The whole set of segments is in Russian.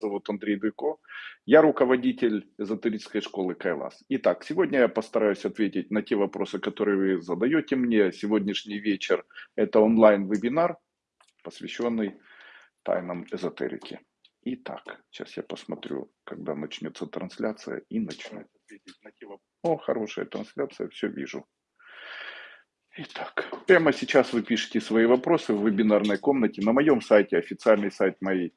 зовут Андрей Дуйко. Я руководитель эзотерической школы Кайлас. Итак, сегодня я постараюсь ответить на те вопросы, которые вы задаете мне. Сегодняшний вечер – это онлайн-вебинар, посвященный тайнам эзотерики. Итак, сейчас я посмотрю, когда начнется трансляция и начну. О, хорошая трансляция, все вижу. Итак, прямо сейчас вы пишете свои вопросы в вебинарной комнате на моем сайте, официальный сайт моей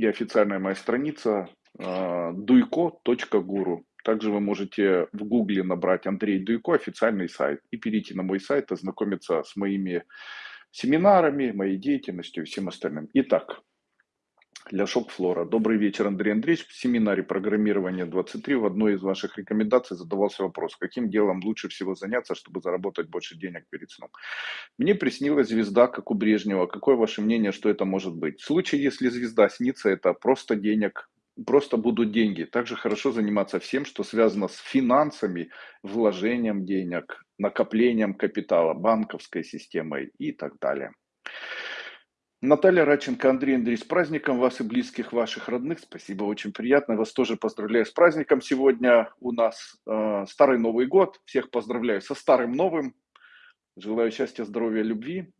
и официальная моя страница duiko.guru. Также вы можете в гугле набрать Андрей Дуйко, официальный сайт, и перейти на мой сайт, ознакомиться с моими семинарами, моей деятельностью и всем остальным. Итак, для шок-флора. Добрый вечер, Андрей Андреевич. В семинаре программирования 23 в одной из ваших рекомендаций задавался вопрос, каким делом лучше всего заняться, чтобы заработать больше денег перед сном. Мне приснилась звезда, как у Брежнева. Какое ваше мнение, что это может быть? В случае, если звезда снится, это просто денег, просто будут деньги. Также хорошо заниматься всем, что связано с финансами, вложением денег, накоплением капитала, банковской системой и так далее. Наталья Радченко, Андрей Андрей, с праздником вас и близких ваших родных. Спасибо, очень приятно. Вас тоже поздравляю с праздником. Сегодня у нас э, Старый Новый год. Всех поздравляю со Старым Новым. Желаю счастья, здоровья, любви.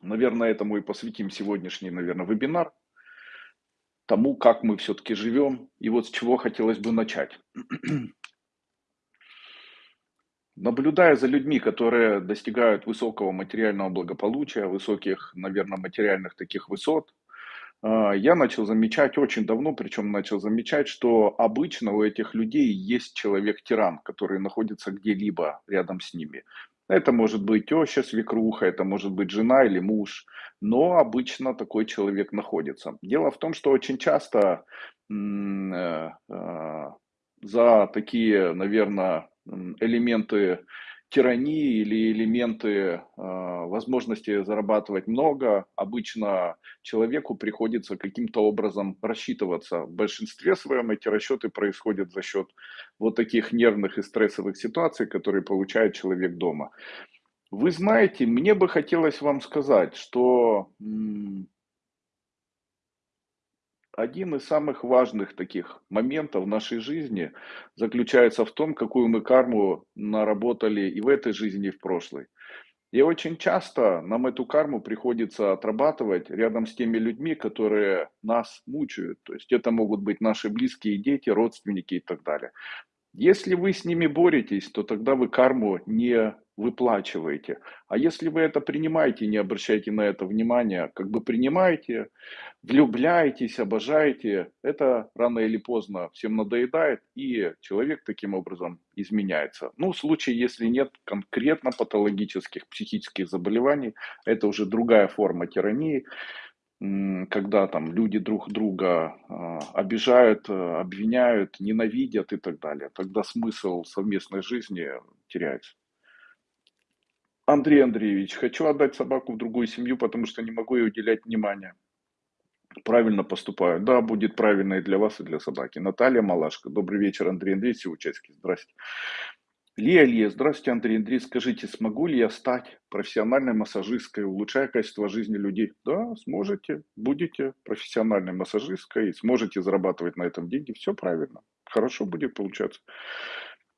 Наверное, этому и посвятим сегодняшний, наверное, вебинар. Тому, как мы все-таки живем. И вот с чего хотелось бы начать. Наблюдая за людьми, которые достигают высокого материального благополучия, высоких, наверное, материальных таких высот, а, я начал замечать очень давно, причем начал замечать, что обычно у этих людей есть человек-тиран, который находится где-либо рядом с ними. Это может быть теща, свекруха, это может быть жена или муж, но обычно такой человек находится. Дело в том, что очень часто э, э, за такие, наверное, элементы тирании или элементы э, возможности зарабатывать много, обычно человеку приходится каким-то образом рассчитываться. В большинстве своем эти расчеты происходят за счет вот таких нервных и стрессовых ситуаций, которые получает человек дома. Вы знаете, мне бы хотелось вам сказать, что один из самых важных таких моментов в нашей жизни заключается в том, какую мы карму наработали и в этой жизни, и в прошлой. И очень часто нам эту карму приходится отрабатывать рядом с теми людьми, которые нас мучают. То есть это могут быть наши близкие дети, родственники и так далее. Если вы с ними боретесь, то тогда вы карму не выплачиваете. А если вы это принимаете, не обращайте на это внимания, как бы принимаете, влюбляетесь, обожаете, это рано или поздно всем надоедает, и человек таким образом изменяется. Ну, в случае, если нет конкретно патологических психических заболеваний, это уже другая форма тирании, когда там люди друг друга а, обижают, а, обвиняют, ненавидят и так далее. Тогда смысл совместной жизни теряется. Андрей Андреевич, хочу отдать собаку в другую семью, потому что не могу ей уделять внимания. Правильно поступаю. Да, будет правильно и для вас, и для собаки. Наталья Малашка. Добрый вечер, Андрей Андреевич, Сеучевский. Здрасте. Лия Лия, здравствуйте, Андрей Андрей. Скажите, смогу ли я стать профессиональной массажисткой, улучшая качество жизни людей? Да, сможете. Будете профессиональной массажисткой, сможете зарабатывать на этом деньги. Все правильно. Хорошо будет получаться.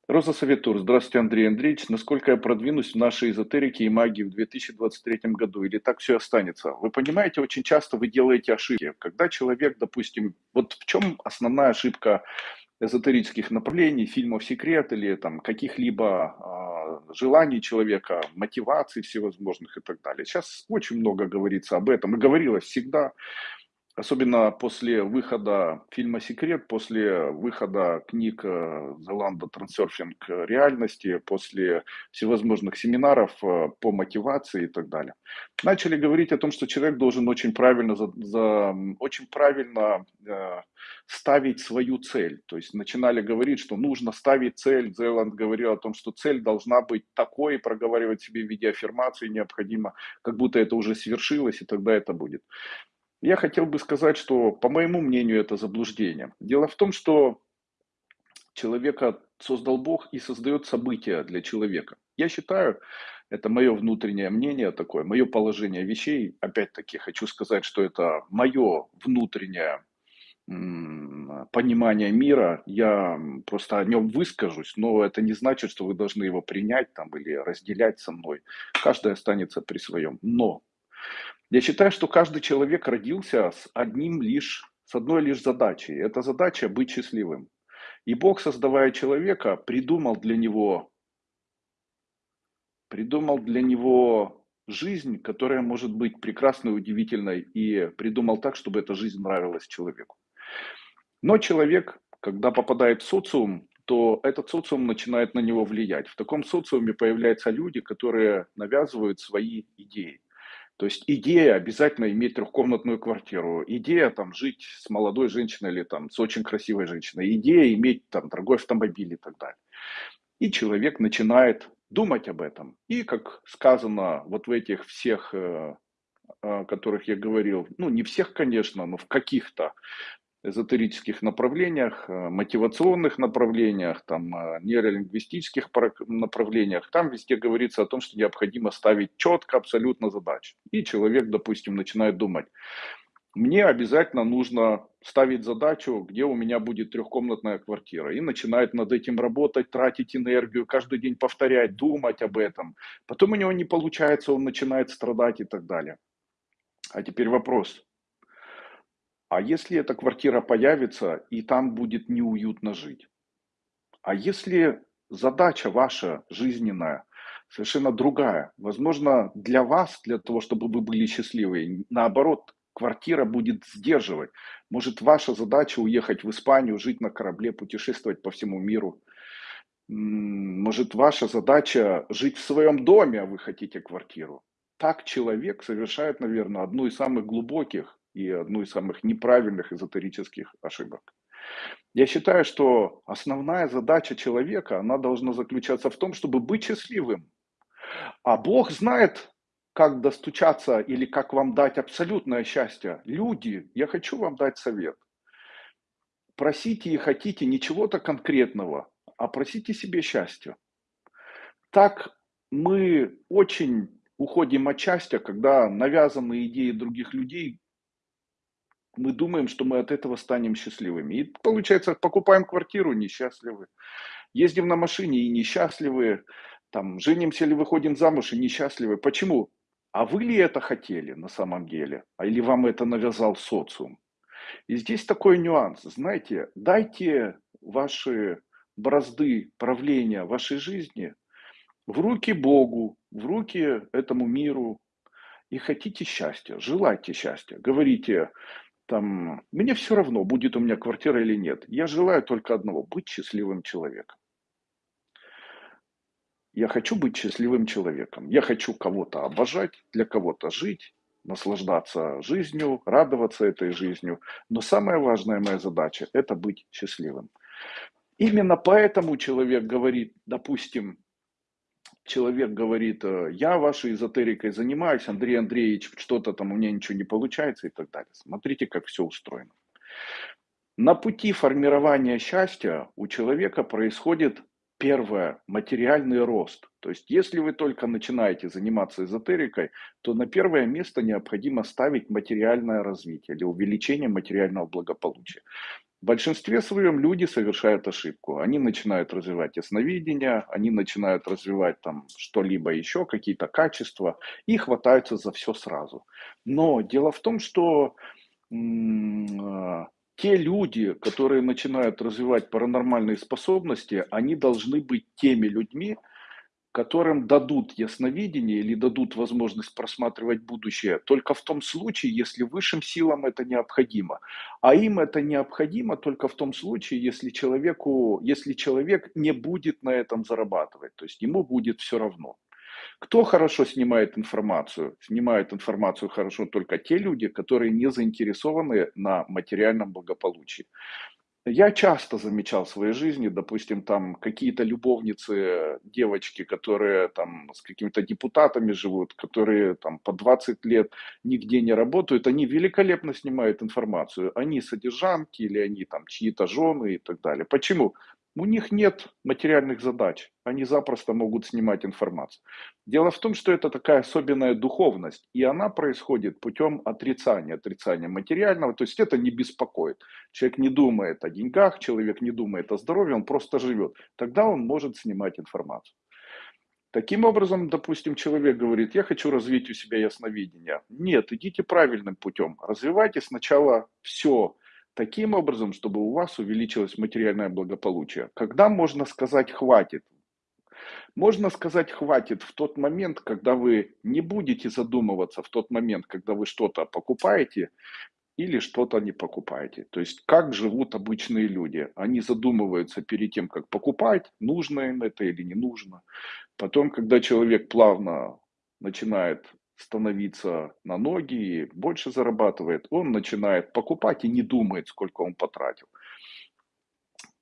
Роза Советур. Здравствуйте, Андрей Андреевич. Насколько я продвинусь в нашей эзотерике и магии в 2023 году? Или так все останется? Вы понимаете, очень часто вы делаете ошибки. Когда человек, допустим, вот в чем основная ошибка эзотерических направлений, фильмов «Секрет» или там каких-либо э, желаний человека, мотиваций всевозможных и так далее. Сейчас очень много говорится об этом и говорилось всегда. Особенно после выхода фильма «Секрет», после выхода книг Зеланда «Трансерфинг реальности», после всевозможных семинаров э, по мотивации и так далее. Начали говорить о том, что человек должен очень правильно, за, за, очень правильно э, ставить свою цель. То есть начинали говорить, что нужно ставить цель. Зеланд говорил о том, что цель должна быть такой, проговаривать себе в виде аффирмации необходимо, как будто это уже свершилось, и тогда это будет. Я хотел бы сказать, что, по моему мнению, это заблуждение. Дело в том, что человека создал Бог и создает события для человека. Я считаю, это мое внутреннее мнение такое, мое положение вещей. Опять-таки хочу сказать, что это мое внутреннее понимания мира, я просто о нем выскажусь, но это не значит, что вы должны его принять там или разделять со мной. Каждый останется при своем. Но я считаю, что каждый человек родился с одним лишь, с одной лишь задачей. Эта задача быть счастливым. И Бог, создавая человека, придумал для него, придумал для него жизнь, которая может быть прекрасной, удивительной, и придумал так, чтобы эта жизнь нравилась человеку. Но человек, когда попадает в социум, то этот социум начинает на него влиять. В таком социуме появляются люди, которые навязывают свои идеи. То есть идея обязательно иметь трехкомнатную квартиру, идея там жить с молодой женщиной или там с очень красивой женщиной, идея иметь там дорогой автомобиль и так далее. И человек начинает думать об этом. И как сказано вот в этих всех, э, о которых я говорил, ну не всех, конечно, но в каких-то эзотерических направлениях, э, мотивационных направлениях, там, э, нейролингвистических направлениях, там везде говорится о том, что необходимо ставить четко абсолютно задачи. И человек, допустим, начинает думать, мне обязательно нужно ставить задачу, где у меня будет трехкомнатная квартира. И начинает над этим работать, тратить энергию, каждый день повторять, думать об этом. Потом у него не получается, он начинает страдать и так далее. А теперь вопрос, а если эта квартира появится, и там будет неуютно жить? А если задача ваша жизненная совершенно другая? Возможно, для вас, для того, чтобы вы были счастливы, наоборот, квартира будет сдерживать. Может, ваша задача уехать в Испанию, жить на корабле, путешествовать по всему миру. Может, ваша задача жить в своем доме, а вы хотите квартиру. Так человек совершает, наверное, одну из самых глубоких и одну из самых неправильных эзотерических ошибок. Я считаю, что основная задача человека, она должна заключаться в том, чтобы быть счастливым. А Бог знает, как достучаться или как вам дать абсолютное счастье. Люди, я хочу вам дать совет. Просите и хотите не чего-то конкретного, а просите себе счастья. Так мы очень уходим от счастья, когда навязанные идеи других людей мы думаем, что мы от этого станем счастливыми. И получается, покупаем квартиру, несчастливы. Ездим на машине и несчастливы. Там, женимся или выходим замуж и несчастливы. Почему? А вы ли это хотели на самом деле? А или вам это навязал социум? И здесь такой нюанс. Знаете, дайте ваши бразды правления вашей жизни в руки Богу, в руки этому миру, и хотите счастья, желайте счастья. Говорите, там, мне все равно, будет у меня квартира или нет. Я желаю только одного – быть счастливым человеком. Я хочу быть счастливым человеком. Я хочу кого-то обожать, для кого-то жить, наслаждаться жизнью, радоваться этой жизнью. Но самая важная моя задача – это быть счастливым. Именно поэтому человек говорит, допустим, человек говорит, э, я вашей эзотерикой занимаюсь, Андрей Андреевич, что-то там у меня ничего не получается и так далее. Смотрите, как все устроено. На пути формирования счастья у человека происходит первое, материальный рост. То есть, если вы только начинаете заниматься эзотерикой, то на первое место необходимо ставить материальное развитие или увеличение материального благополучия. В большинстве своем люди совершают ошибку. Они начинают развивать ясновидение, они начинают развивать там что-либо еще, какие-то качества, и хватаются за все сразу. Но дело в том, что м- те люди, которые начинают развивать паранормальные способности, они должны быть теми людьми, которым дадут ясновидение или дадут возможность просматривать будущее только в том случае, если высшим силам это необходимо. А им это необходимо только в том случае, если, человеку, если человек не будет на этом зарабатывать, то есть ему будет все равно. Кто хорошо снимает информацию? Снимают информацию хорошо только те люди, которые не заинтересованы на материальном благополучии. Я часто замечал в своей жизни, допустим, там какие-то любовницы, девочки, которые там с какими-то депутатами живут, которые там по 20 лет нигде не работают, они великолепно снимают информацию. Они содержанки или они там чьи-то жены и так далее. Почему? У них нет материальных задач, они запросто могут снимать информацию. Дело в том, что это такая особенная духовность, и она происходит путем отрицания, отрицания материального, то есть это не беспокоит. Человек не думает о деньгах, человек не думает о здоровье, он просто живет. Тогда он может снимать информацию. Таким образом, допустим, человек говорит, я хочу развить у себя ясновидение. Нет, идите правильным путем. Развивайте сначала все таким образом, чтобы у вас увеличилось материальное благополучие. Когда можно сказать хватит? Можно сказать хватит в тот момент, когда вы не будете задумываться, в тот момент, когда вы что-то покупаете или что-то не покупаете. То есть как живут обычные люди. Они задумываются перед тем, как покупать, нужно им это или не нужно. Потом, когда человек плавно начинает становиться на ноги больше зарабатывает, он начинает покупать и не думает, сколько он потратил.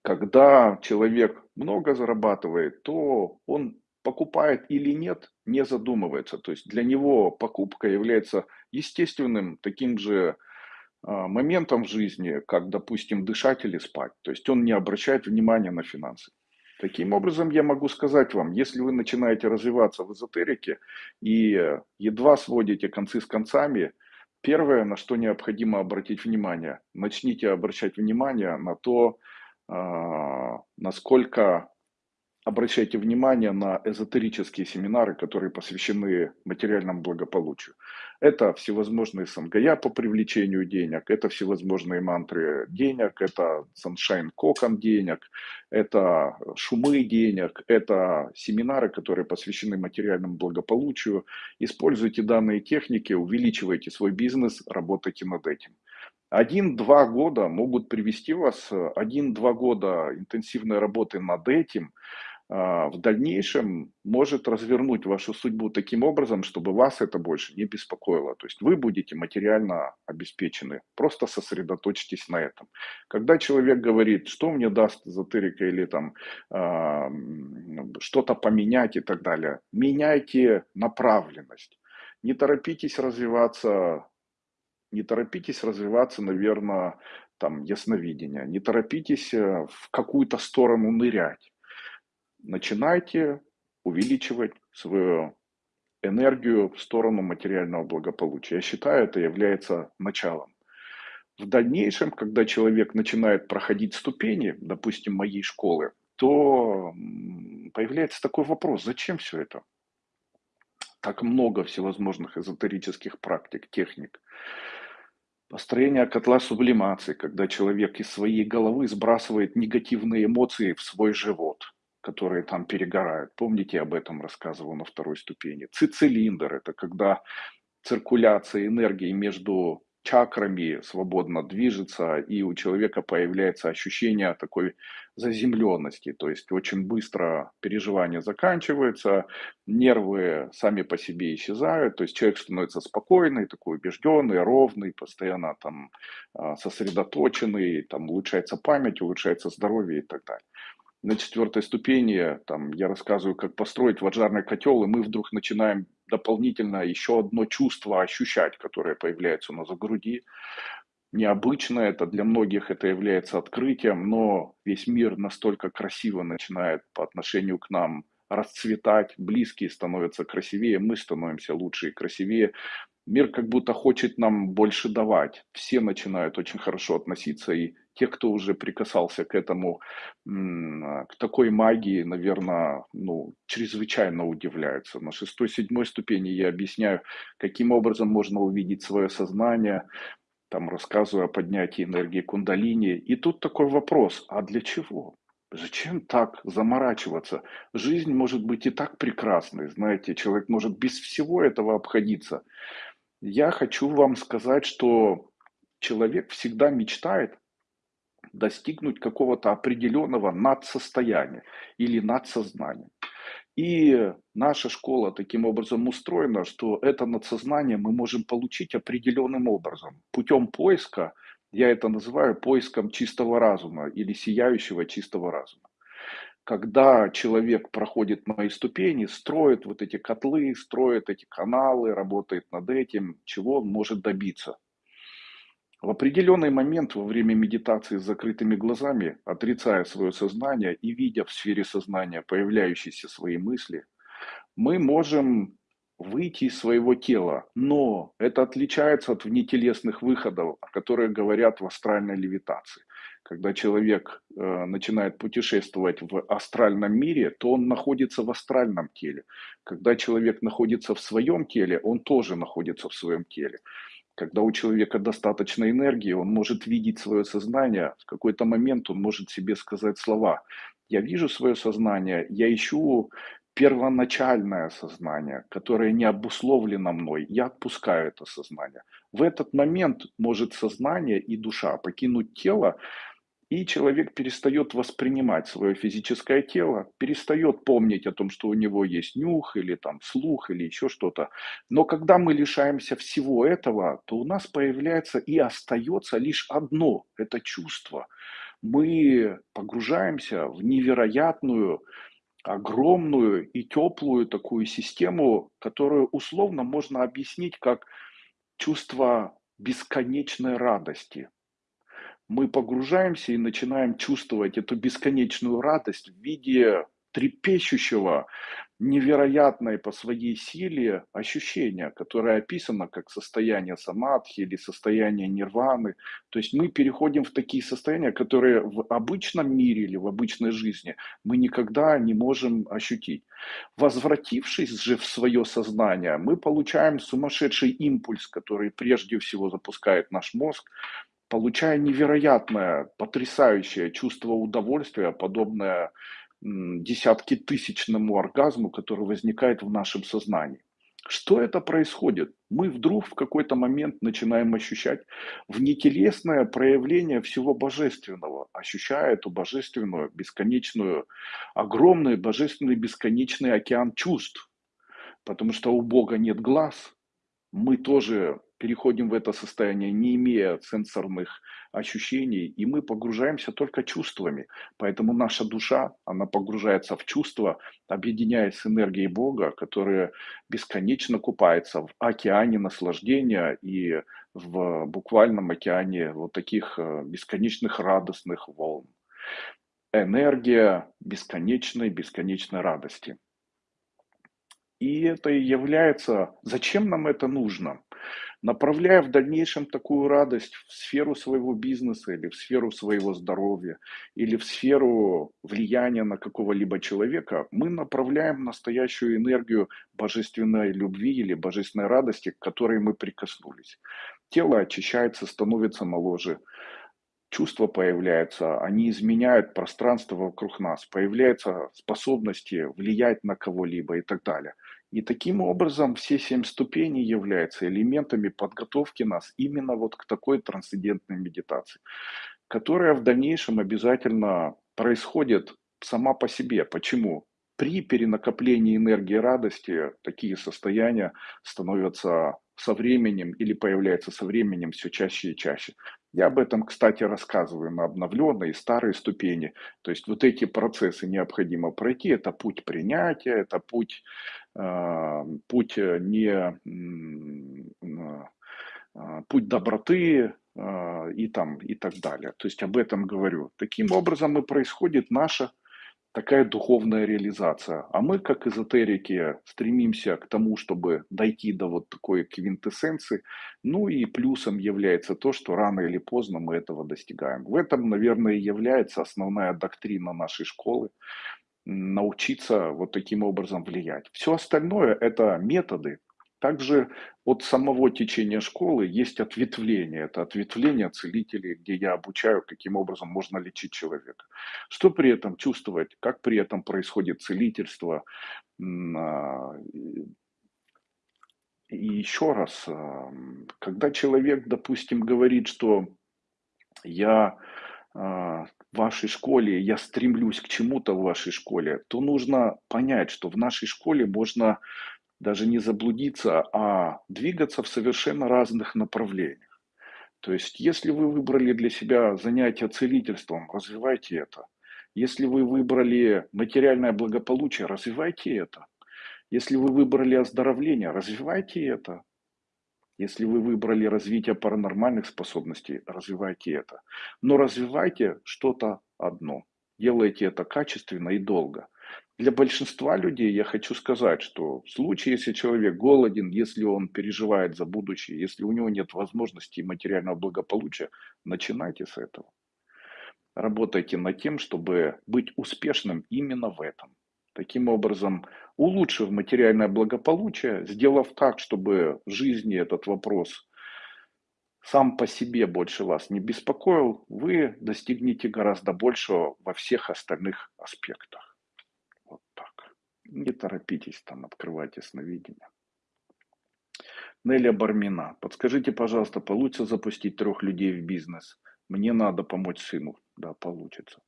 Когда человек много зарабатывает, то он покупает или нет, не задумывается. То есть для него покупка является естественным таким же а, моментом в жизни, как, допустим, дышать или спать. То есть он не обращает внимания на финансы. Таким образом, я могу сказать вам, если вы начинаете развиваться в эзотерике и едва сводите концы с концами, первое, на что необходимо обратить внимание, начните обращать внимание на то, а, насколько обращайте внимание на эзотерические семинары, которые посвящены материальному благополучию. Это всевозможные сангая по привлечению денег, это всевозможные мантры денег, это sunshine кокон денег, это шумы денег, это семинары, которые посвящены материальному благополучию. Используйте данные техники, увеличивайте свой бизнес, работайте над этим. Один-два года могут привести вас, один-два года интенсивной работы над этим – в дальнейшем может развернуть вашу судьбу таким образом, чтобы вас это больше не беспокоило. То есть вы будете материально обеспечены. Просто сосредоточьтесь на этом. Когда человек говорит, что мне даст эзотерика или там э, что-то поменять и так далее, меняйте направленность. Не торопитесь развиваться, не торопитесь развиваться, наверное, там ясновидение. Не торопитесь э, в какую-то сторону нырять начинайте увеличивать свою энергию в сторону материального благополучия. Я считаю, это является началом. В дальнейшем, когда человек начинает проходить ступени, допустим, моей школы, то появляется такой вопрос, зачем все это? Так много всевозможных эзотерических практик, техник. Построение котла сублимации, когда человек из своей головы сбрасывает негативные эмоции в свой живот – которые там перегорают. Помните, я об этом рассказывал на второй ступени. Цицилиндр – это когда циркуляция энергии между чакрами свободно движется, и у человека появляется ощущение такой заземленности, то есть очень быстро переживания заканчиваются, нервы сами по себе исчезают, то есть человек становится спокойный, такой убежденный, ровный, постоянно там а, сосредоточенный, там улучшается память, улучшается здоровье и так далее на четвертой ступени, там, я рассказываю, как построить ваджарный котел, и мы вдруг начинаем дополнительно еще одно чувство ощущать, которое появляется у нас в груди. Необычно это, для многих это является открытием, но весь мир настолько красиво начинает по отношению к нам расцветать, близкие становятся красивее, мы становимся лучше и красивее. Мир как будто хочет нам больше давать. Все начинают очень хорошо относиться и те, кто уже прикасался к этому, к такой магии, наверное, ну, чрезвычайно удивляются. На шестой, седьмой ступени я объясняю, каким образом можно увидеть свое сознание, там рассказываю о поднятии энергии кундалини. И тут такой вопрос, а для чего? Зачем так заморачиваться? Жизнь может быть и так прекрасной, знаете, человек может без всего этого обходиться. Я хочу вам сказать, что человек всегда мечтает достигнуть какого-то определенного надсостояния или надсознания. И наша школа таким образом устроена, что это надсознание мы можем получить определенным образом. Путем поиска, я это называю поиском чистого разума или сияющего чистого разума. Когда человек проходит мои ступени, строит вот эти котлы, строит эти каналы, работает над этим, чего он может добиться – В определенный момент во время медитации с закрытыми глазами, отрицая свое сознание и видя в сфере сознания появляющиеся свои мысли, мы можем выйти из своего тела, но это отличается от внетелесных выходов, о которых говорят в астральной левитации. Когда человек э, начинает путешествовать в астральном мире, то он находится в астральном теле. Когда человек находится в своем теле, он тоже находится в своем теле. Когда у человека достаточно энергии, он может видеть свое сознание, в какой-то момент он может себе сказать слова. Я вижу свое сознание, я ищу первоначальное сознание, которое не обусловлено мной, я отпускаю это сознание. В этот момент может сознание и душа покинуть тело, и человек перестает воспринимать свое физическое тело, перестает помнить о том, что у него есть нюх или там слух или еще что-то. Но когда мы лишаемся всего этого, то у нас появляется и остается лишь одно – это чувство. Мы погружаемся в невероятную огромную и теплую такую систему, которую условно можно объяснить как чувство бесконечной радости. Мы погружаемся и начинаем чувствовать эту бесконечную радость в виде трепещущего, невероятное по своей силе ощущение, которое описано как состояние самадхи или состояние нирваны. То есть мы переходим в такие состояния, которые в обычном мире или в обычной жизни мы никогда не можем ощутить. Возвратившись же в свое сознание, мы получаем сумасшедший импульс, который прежде всего запускает наш мозг, получая невероятное, потрясающее чувство удовольствия, подобное десятки тысячному оргазму, который возникает в нашем сознании. Что это происходит? Мы вдруг в какой-то момент начинаем ощущать внетелесное проявление всего божественного, ощущая эту божественную, бесконечную, огромный божественный бесконечный океан чувств. Потому что у Бога нет глаз, мы тоже переходим в это состояние, не имея сенсорных ощущений, и мы погружаемся только чувствами. Поэтому наша душа, она погружается в чувства, объединяясь с энергией Бога, которая бесконечно купается в океане наслаждения и в буквальном океане вот таких э, бесконечных радостных волн. Энергия бесконечной, бесконечной радости. И это и является, зачем нам это нужно? Направляя в дальнейшем такую радость в сферу своего бизнеса или в сферу своего здоровья или в сферу влияния на какого-либо человека, мы направляем настоящую энергию божественной любви или божественной радости, к которой мы прикоснулись. Тело очищается, становится моложе, чувства появляются, они изменяют пространство вокруг нас, появляются способности влиять на кого-либо и так далее – и таким образом все семь ступеней являются элементами подготовки нас именно вот к такой трансцендентной медитации, которая в дальнейшем обязательно происходит сама по себе. Почему? При перенакоплении энергии радости такие состояния становятся со временем или появляются со временем все чаще и чаще. Я об этом, кстати, рассказываю на обновленной и старой ступени. То есть вот эти процессы необходимо пройти. Это путь принятия, это путь путь э, не а, путь доброты а, и там и так далее. То есть об этом говорю. Таким образом и происходит наша такая духовная реализация. А мы, как эзотерики, стремимся к тому, чтобы дойти до вот такой квинтэссенции. Ну и плюсом является то, что рано или поздно мы этого достигаем. В этом, наверное, и является основная доктрина нашей школы научиться вот таким образом влиять. Все остальное – это методы. Также от самого течения школы есть ответвление. Это ответвление целителей, где я обучаю, каким образом можно лечить человека. Что при этом чувствовать, как при этом происходит целительство. А, и еще раз, а, когда человек, допустим, говорит, что я а, в вашей школе, я стремлюсь к чему-то в вашей школе, то нужно понять, что в нашей школе можно даже не заблудиться, а двигаться в совершенно разных направлениях. То есть, если вы выбрали для себя занятие целительством, развивайте это. Если вы выбрали материальное благополучие, развивайте это. Если вы выбрали оздоровление, развивайте это. Если вы выбрали развитие паранормальных способностей, развивайте это. Но развивайте что-то одно. Делайте это качественно и долго. Для большинства людей я хочу сказать, что в случае, если человек голоден, если он переживает за будущее, если у него нет возможности материального благополучия, начинайте с этого. Работайте над тем, чтобы быть успешным именно в этом. Таким образом, улучшив материальное благополучие, сделав так, чтобы в жизни этот вопрос сам по себе больше вас не беспокоил, вы достигнете гораздо большего во всех остальных аспектах. Не торопитесь там открывать ясновидение. Неля Бармина. Подскажите, пожалуйста, получится запустить трех людей в бизнес? Мне надо помочь сыну. Да, получится.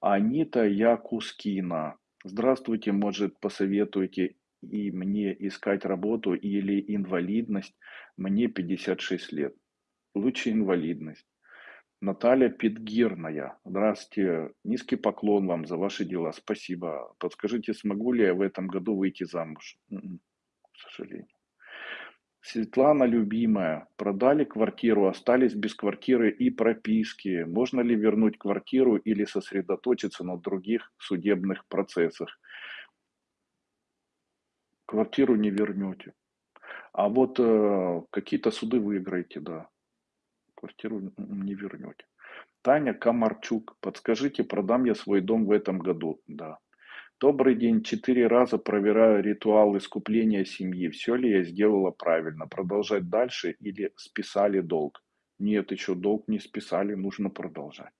Анита Якускина. Здравствуйте, может, посоветуйте и мне искать работу или инвалидность? Мне 56 лет. Лучше инвалидность. Наталья Петгирная. Здравствуйте. Низкий поклон вам за ваши дела. Спасибо. Подскажите, смогу ли я в этом году выйти замуж? М-м, к сожалению. Светлана, любимая, продали квартиру, остались без квартиры и прописки. Можно ли вернуть квартиру или сосредоточиться на других судебных процессах? Квартиру не вернете. А вот э, какие-то суды выиграете, да. Квартиру не вернете. Таня Комарчук, подскажите, продам я свой дом в этом году? Да. Добрый день. Четыре раза проверяю ритуал искупления семьи. Все ли я сделала правильно? Продолжать дальше или списали долг? Нет, еще долг не списали, нужно продолжать.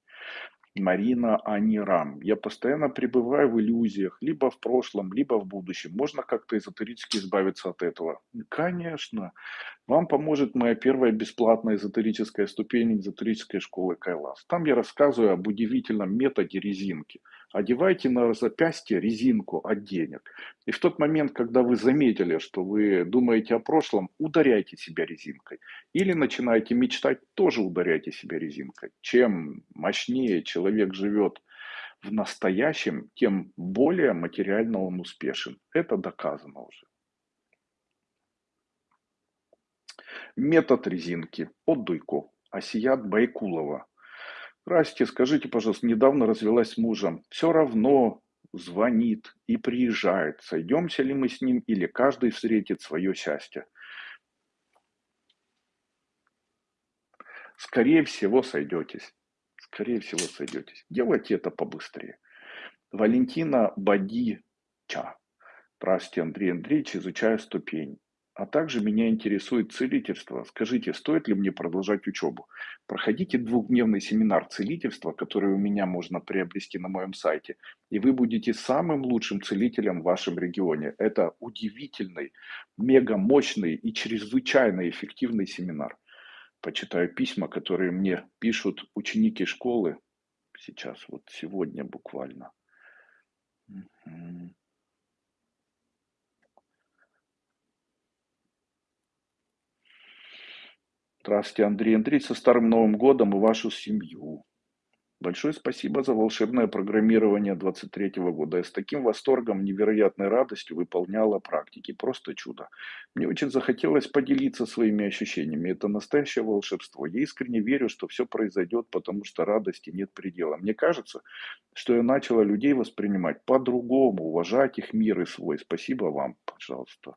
Марина Анирам. Я постоянно пребываю в иллюзиях, либо в прошлом, либо в будущем. Можно как-то эзотерически избавиться от этого? Конечно. Вам поможет моя первая бесплатная эзотерическая ступень эзотерической школы Кайлас. Там я рассказываю об удивительном методе резинки. Одевайте на запястье резинку от денег. И в тот момент, когда вы заметили, что вы думаете о прошлом, ударяйте себя резинкой. Или начинаете мечтать, тоже ударяйте себя резинкой. Чем мощнее человек живет в настоящем, тем более материально он успешен. Это доказано уже. Метод резинки от Дуйко. Асият Байкулова. Здрасте, скажите, пожалуйста, недавно развелась с мужем. Все равно звонит и приезжает. Сойдемся ли мы с ним или каждый встретит свое счастье? Скорее всего, сойдетесь. Скорее всего, сойдетесь. Делайте это побыстрее. Валентина Бадича. Здравствуйте, Андрей Андреевич, изучаю ступень. А также меня интересует целительство. Скажите, стоит ли мне продолжать учебу? Проходите двухдневный семинар целительства, который у меня можно приобрести на моем сайте, и вы будете самым лучшим целителем в вашем регионе. Это удивительный, мега мощный и чрезвычайно эффективный семинар. Почитаю письма, которые мне пишут ученики школы сейчас, вот сегодня буквально. Здравствуйте, Андрей Андрей, со Старым Новым Годом и вашу семью. Большое спасибо за волшебное программирование 23 года. Я с таким восторгом, невероятной радостью выполняла практики. Просто чудо. Мне очень захотелось поделиться своими ощущениями. Это настоящее волшебство. Я искренне верю, что все произойдет, потому что радости нет предела. Мне кажется, что я начала людей воспринимать по-другому, уважать их мир и свой. Спасибо вам, пожалуйста.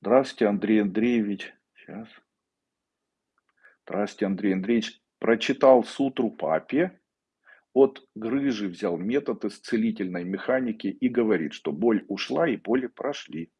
Здравствуйте, Андрей Андреевич. Сейчас. Здравствуйте, Андрей Андреевич. Прочитал сутру папе, от грыжи взял метод исцелительной механики и говорит, что боль ушла и боли прошли.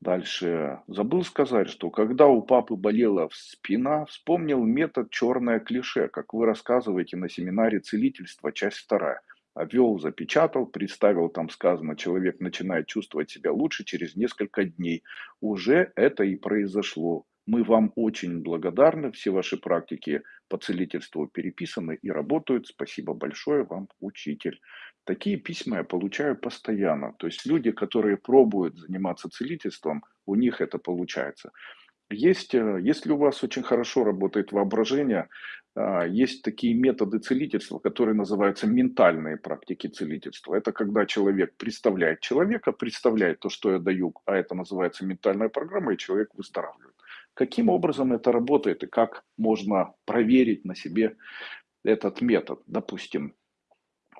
Дальше. Забыл сказать, что когда у папы болела спина, вспомнил метод черное клише, как вы рассказываете на семинаре целительства, часть вторая обвел, запечатал, представил, там сказано, человек начинает чувствовать себя лучше через несколько дней. Уже это и произошло. Мы вам очень благодарны, все ваши практики по целительству переписаны и работают. Спасибо большое вам, учитель. Такие письма я получаю постоянно. То есть люди, которые пробуют заниматься целительством, у них это получается. Есть, э, если у вас очень хорошо работает воображение, а, есть такие методы целительства, которые называются ментальные практики целительства. Это когда человек представляет человека, представляет то, что я даю, а это называется ментальная программа, и человек выздоравливает. Каким образом это работает и как можно проверить на себе этот метод? Допустим,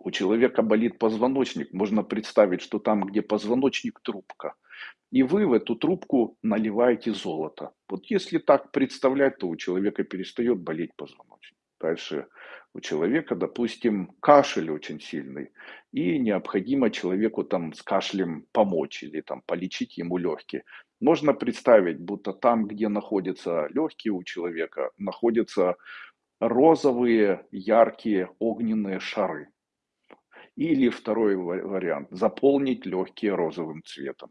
у человека болит позвоночник, можно представить, что там, где позвоночник, трубка – и вы в эту трубку наливаете золото. Вот если так представлять, то у человека перестает болеть позвоночник. Дальше у человека, допустим, кашель очень сильный, и необходимо человеку там с кашлем помочь или там полечить ему легкие. Можно представить, будто там, где находятся легкие у человека, находятся розовые, яркие, огненные шары. Или второй вариант – заполнить легкие розовым цветом.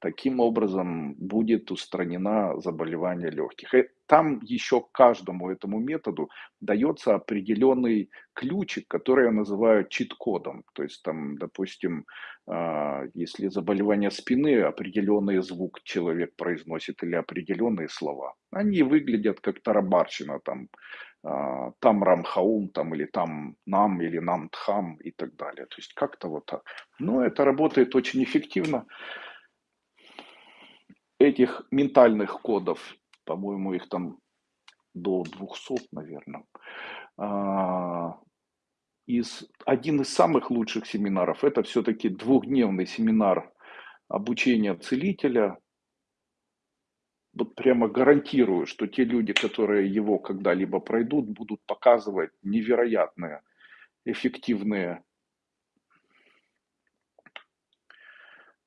Таким образом будет устранена заболевание легких. И там еще каждому этому методу дается определенный ключик, который я называю чит-кодом. То есть там, допустим, а, если заболевание спины, определенный звук человек произносит или определенные слова. Они выглядят как тарабарщина, там, а, там рамхаум, там, или там нам, или нам тхам и так далее. То есть как-то вот так. Но это работает очень эффективно этих ментальных кодов, по-моему, их там до 200, наверное, а, из, один из самых лучших семинаров, это все-таки двухдневный семинар обучения целителя. Вот прямо гарантирую, что те люди, которые его когда-либо пройдут, будут показывать невероятные, эффективные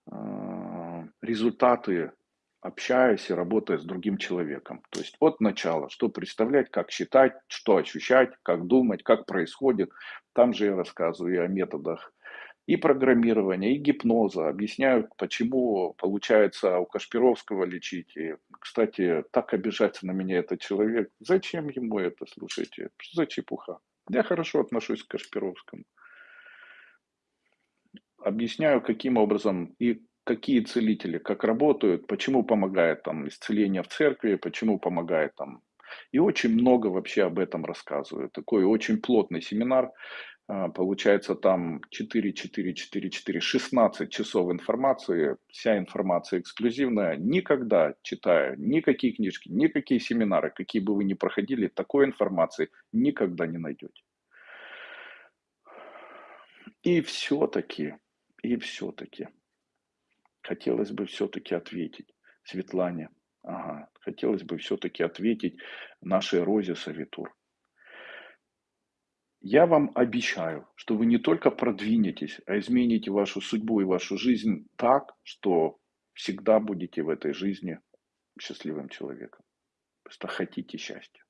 а, результаты общаясь и работая с другим человеком. То есть от начала, что представлять, как считать, что ощущать, как думать, как происходит. Там же я рассказываю и о методах и программирования, и гипноза. Объясняю, почему получается у Кашпировского лечить. И, кстати, так обижается на меня этот человек. Зачем ему это, слушайте? Что за чепуха? Я хорошо отношусь к Кашпировскому. Объясняю, каким образом и какие целители, как работают, почему помогает там исцеление в церкви, почему помогает там. И очень много вообще об этом рассказываю. Такой очень плотный семинар. А, получается там 4, 4, 4, 4, 16 часов информации. Вся информация эксклюзивная. Никогда читая никакие книжки, никакие семинары, какие бы вы ни проходили, такой информации никогда не найдете. И все-таки, и все-таки хотелось бы все-таки ответить Светлане. Ага, хотелось бы все-таки ответить нашей Розе Савитур. Я вам обещаю, что вы не только продвинетесь, а измените вашу судьбу и вашу жизнь так, что всегда будете в этой жизни счастливым человеком. Просто хотите счастья.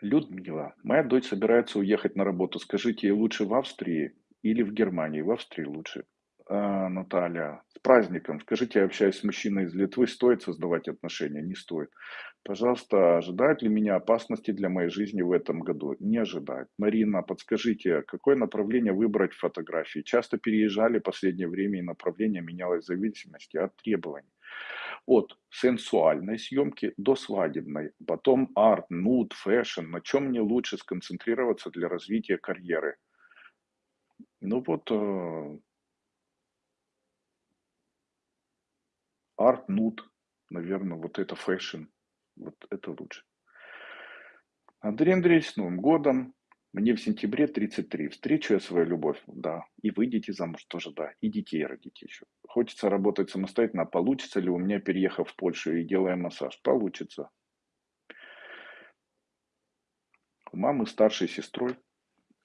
Людмила, моя дочь собирается уехать на работу. Скажите, ей лучше в Австрии или в Германии? В Австрии лучше. А, Наталья, с праздником. Скажите, я общаюсь с мужчиной из Литвы, стоит создавать отношения? Не стоит. Пожалуйста, ожидают ли меня опасности для моей жизни в этом году? Не ожидают. Марина, подскажите, какое направление выбрать в фотографии? Часто переезжали в последнее время, и направление менялось в зависимости от требований от сенсуальной съемки до свадебной, потом art, nude, fashion, на чем мне лучше сконцентрироваться для развития карьеры. Ну вот, э, art, nude, наверное, вот это fashion, вот это лучше. Андрей Андреевич, с Новым годом! Мне в сентябре 33. Встречу я свою любовь, да. И выйдете замуж тоже, да. И детей родите еще. Хочется работать самостоятельно. А получится ли у меня, переехав в Польшу и делая массаж? Получится. У мамы старшей сестрой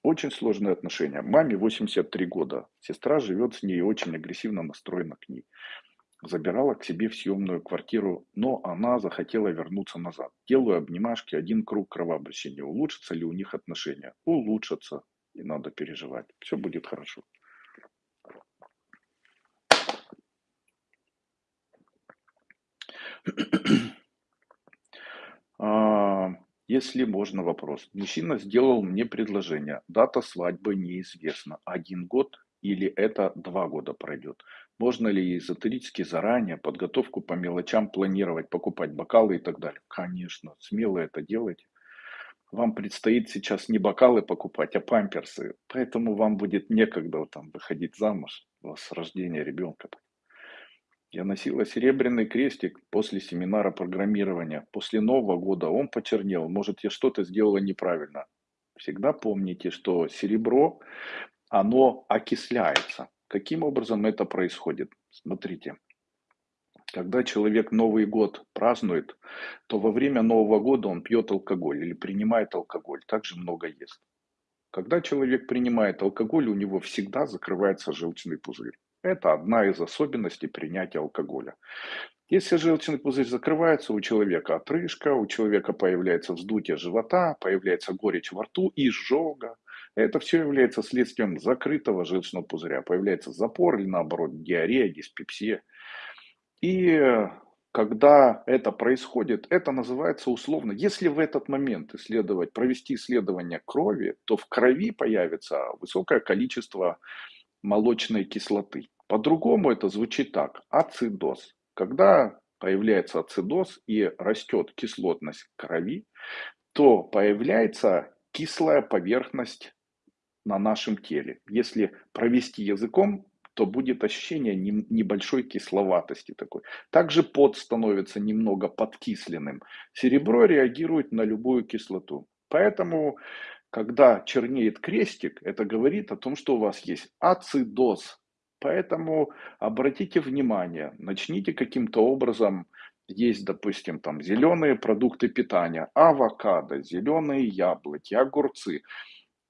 очень сложные отношения. Маме 83 года. Сестра живет с ней очень агрессивно настроена к ней забирала к себе в съемную квартиру, но она захотела вернуться назад. Делаю обнимашки, один круг кровообращения. Улучшатся ли у них отношения? Улучшатся. Не надо переживать. Все будет хорошо. А, Если можно, вопрос. Мужчина сделал мне предложение. Дата свадьбы неизвестна. Один год или это два года пройдет? Можно ли эзотерически заранее подготовку по мелочам планировать, покупать бокалы и так далее? Конечно, смело это делайте. Вам предстоит сейчас не бокалы покупать, а памперсы. Поэтому вам будет некогда там выходить замуж с рождения ребенка. Я носила серебряный крестик после семинара программирования. После Нового года он почернел. Может, я что-то сделала неправильно. Всегда помните, что серебро, оно окисляется. Каким образом это происходит? Смотрите. Когда человек Новый год празднует, то во время Нового года он пьет алкоголь или принимает алкоголь, также много ест. Когда человек принимает алкоголь, у него всегда закрывается желчный пузырь. Это одна из особенностей принятия алкоголя. Если желчный пузырь закрывается, у человека отрыжка, у человека появляется вздутие живота, появляется горечь во рту, и изжога. Это все является следствием закрытого желчного пузыря. Появляется запор или наоборот диарея, диспепсия. И когда это происходит, это называется условно, если в этот момент исследовать, провести исследование крови, то в крови появится высокое количество молочной кислоты. По-другому это звучит так. Ацидоз. Когда появляется ацидоз и растет кислотность крови, то появляется кислая поверхность на нашем теле. Если провести языком, то будет ощущение небольшой кисловатости такой. Также пот становится немного подкисленным. Серебро реагирует на любую кислоту. Поэтому, когда чернеет крестик, это говорит о том, что у вас есть ацидоз, Поэтому обратите внимание, начните каким-то образом есть, допустим, там зеленые продукты питания, авокадо, зеленые яблоки, огурцы.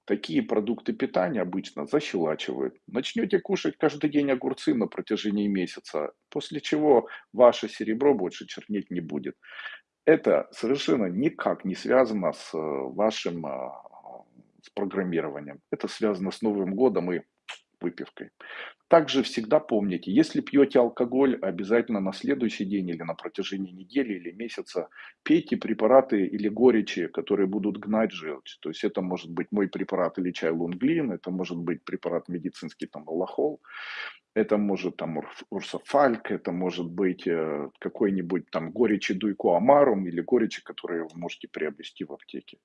Такие продукты питания обычно защелачивают. Начнете кушать каждый день огурцы на протяжении месяца, после чего ваше серебро больше чернеть не будет. Это совершенно никак не связано с э, вашим а, с программированием. Это связано с Новым годом и выпивкой. Также всегда помните, если пьете алкоголь, обязательно на следующий день или на протяжении недели или месяца пейте препараты или горечи, которые будут гнать желчь. То есть это может быть мой препарат или чай лунглин, это может быть препарат медицинский там лохол, это может там урсофальк, это может быть э, какой-нибудь там горечи дуйко амарум или горечи, которые вы можете приобрести в аптеке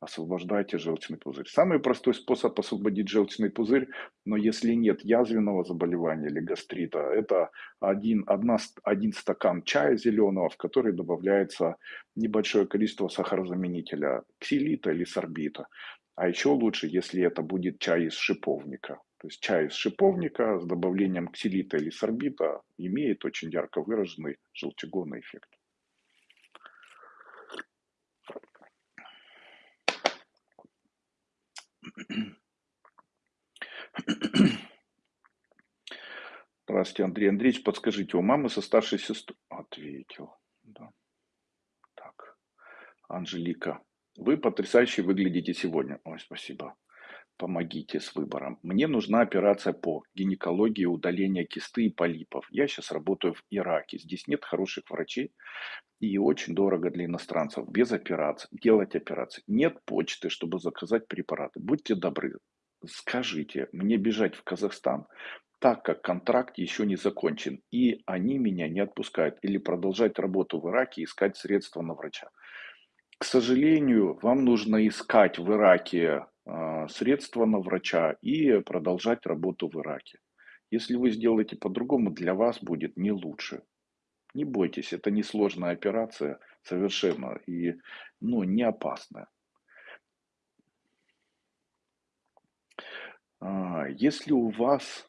освобождайте желчный пузырь. Самый простой способ освободить желчный пузырь, но если нет язвенного заболевания или гастрита, это один, одна, один стакан чая зеленого, в который добавляется небольшое количество сахарозаменителя ксилита или сорбита. А еще лучше, если это будет чай из шиповника. То есть чай из шиповника с добавлением ксилита или сорбита имеет очень ярко выраженный желчегонный эффект. Здравствуйте, Андрей Андреевич. Подскажите, у мамы со старшей сестрой... Ответил. Да. Так. Анжелика. Вы потрясающе выглядите сегодня. Ой, спасибо. Помогите с выбором. Мне нужна операция по гинекологии удаления кисты и полипов. Я сейчас работаю в Ираке. Здесь нет хороших врачей. И очень дорого для иностранцев. Без операций. Делать операции. Нет почты, чтобы заказать препараты. Будьте добры. Скажите, мне бежать в Казахстан, так как контракт еще не закончен, и они меня не отпускают, или продолжать работу в Ираке искать средства на врача. К сожалению, вам нужно искать в Ираке средства на врача и продолжать работу в Ираке. Если вы сделаете по-другому, для вас будет не лучше. Не бойтесь, это несложная операция совершенно и ну, не опасная. А, если у вас,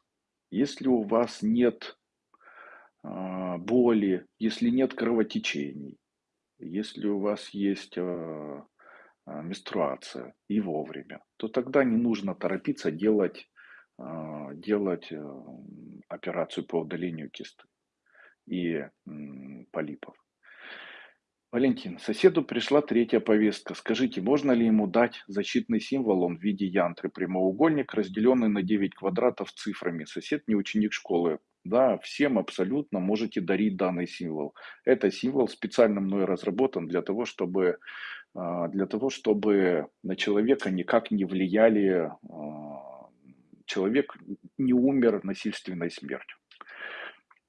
если у вас нет а, боли, если нет кровотечений, если у вас есть а, менструация и вовремя, то тогда не нужно торопиться делать, делать э, операцию по удалению кисты и полипов. Валентин, соседу пришла третья повестка. Скажите, можно ли ему дать защитный символ, он в виде янтры, прямоугольник, разделенный на 9 квадратов цифрами. Сосед не ученик школы. Да, всем абсолютно можете дарить данный символ. Это символ специально мной разработан для того, чтобы а, для того, чтобы на человека никак не влияли, а, человек не умер насильственной смертью.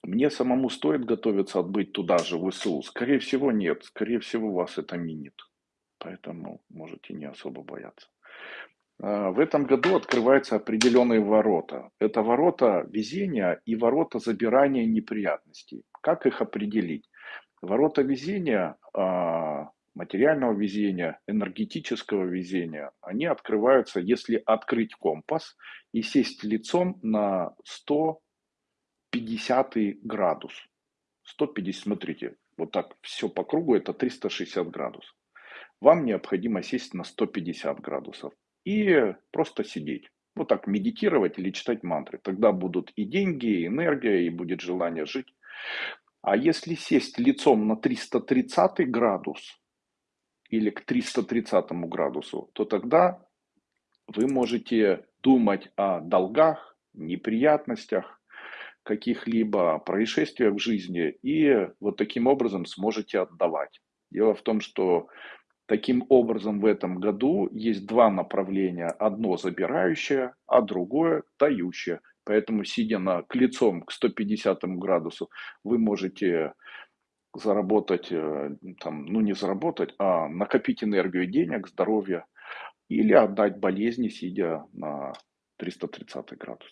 Мне самому стоит готовиться отбыть туда же, в ВСУ? Скорее всего, нет. Скорее всего, вас это минит. Поэтому можете не особо бояться. А, в этом году открываются определенные ворота. Это ворота везения и ворота забирания неприятностей. Как их определить? Ворота везения, а, материального везения, энергетического везения, они открываются, если открыть компас и сесть лицом на 150 градус. 150, смотрите, вот так все по кругу, это 360 градусов. Вам необходимо сесть на 150 градусов и просто сидеть. Вот так медитировать или читать мантры. Тогда будут и деньги, и энергия, и будет желание жить. А если сесть лицом на 330 градус или к 330 градусу, то тогда вы можете думать о долгах, неприятностях, каких-либо происшествиях в жизни и вот таким образом сможете отдавать. Дело в том, что Таким образом, в этом году есть два направления. Одно забирающее, а другое дающее. Поэтому, сидя на, к лицом к 150 градусу, вы можете заработать, э, там, ну не заработать, а накопить энергию денег, здоровья или отдать болезни, сидя на 330 градус.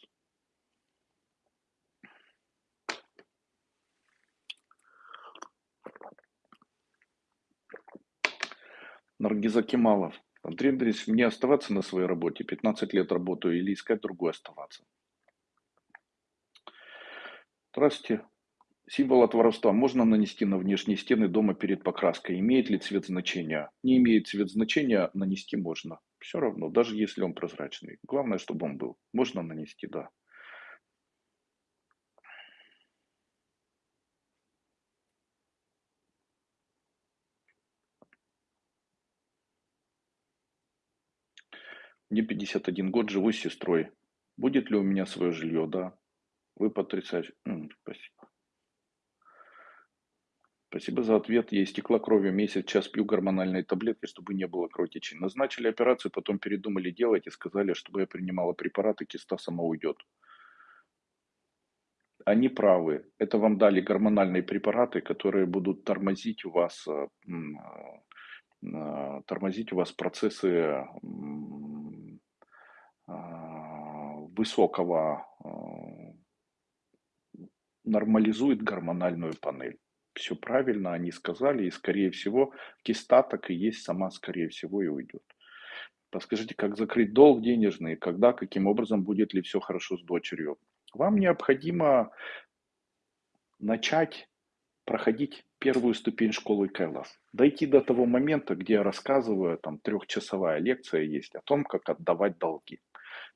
Наргиза Кемалов. Андрей Андреевич, мне оставаться на своей работе? 15 лет работаю или искать другую оставаться? Здравствуйте. Символ от воровства можно нанести на внешние стены дома перед покраской? Имеет ли цвет значения? Не имеет цвет значения, нанести можно. Все равно, даже если он прозрачный. Главное, чтобы он был. Можно нанести, да. Мне 51 год, живу с сестрой. Будет ли у меня свое жилье? Да. Вы потрясающий. спасибо. Спасибо за ответ. Я истекла кровью месяц, час пью гормональные таблетки, чтобы не было кровотечения. Назначили операцию, потом передумали делать и сказали, чтобы я принимала препараты, киста сама уйдет. Они правы. Это вам дали гормональные препараты, которые будут тормозить у вас, э, э, тормозить у вас процессы высокого нормализует гормональную панель. Все правильно они сказали, и скорее всего киста так и есть сама, скорее всего, и уйдет. Подскажите, как закрыть долг денежный, когда, каким образом, будет ли все хорошо с дочерью? Вам необходимо начать проходить первую ступень школы Кайлас. Дойти до того момента, где я рассказываю, там трехчасовая лекция есть о том, как отдавать долги.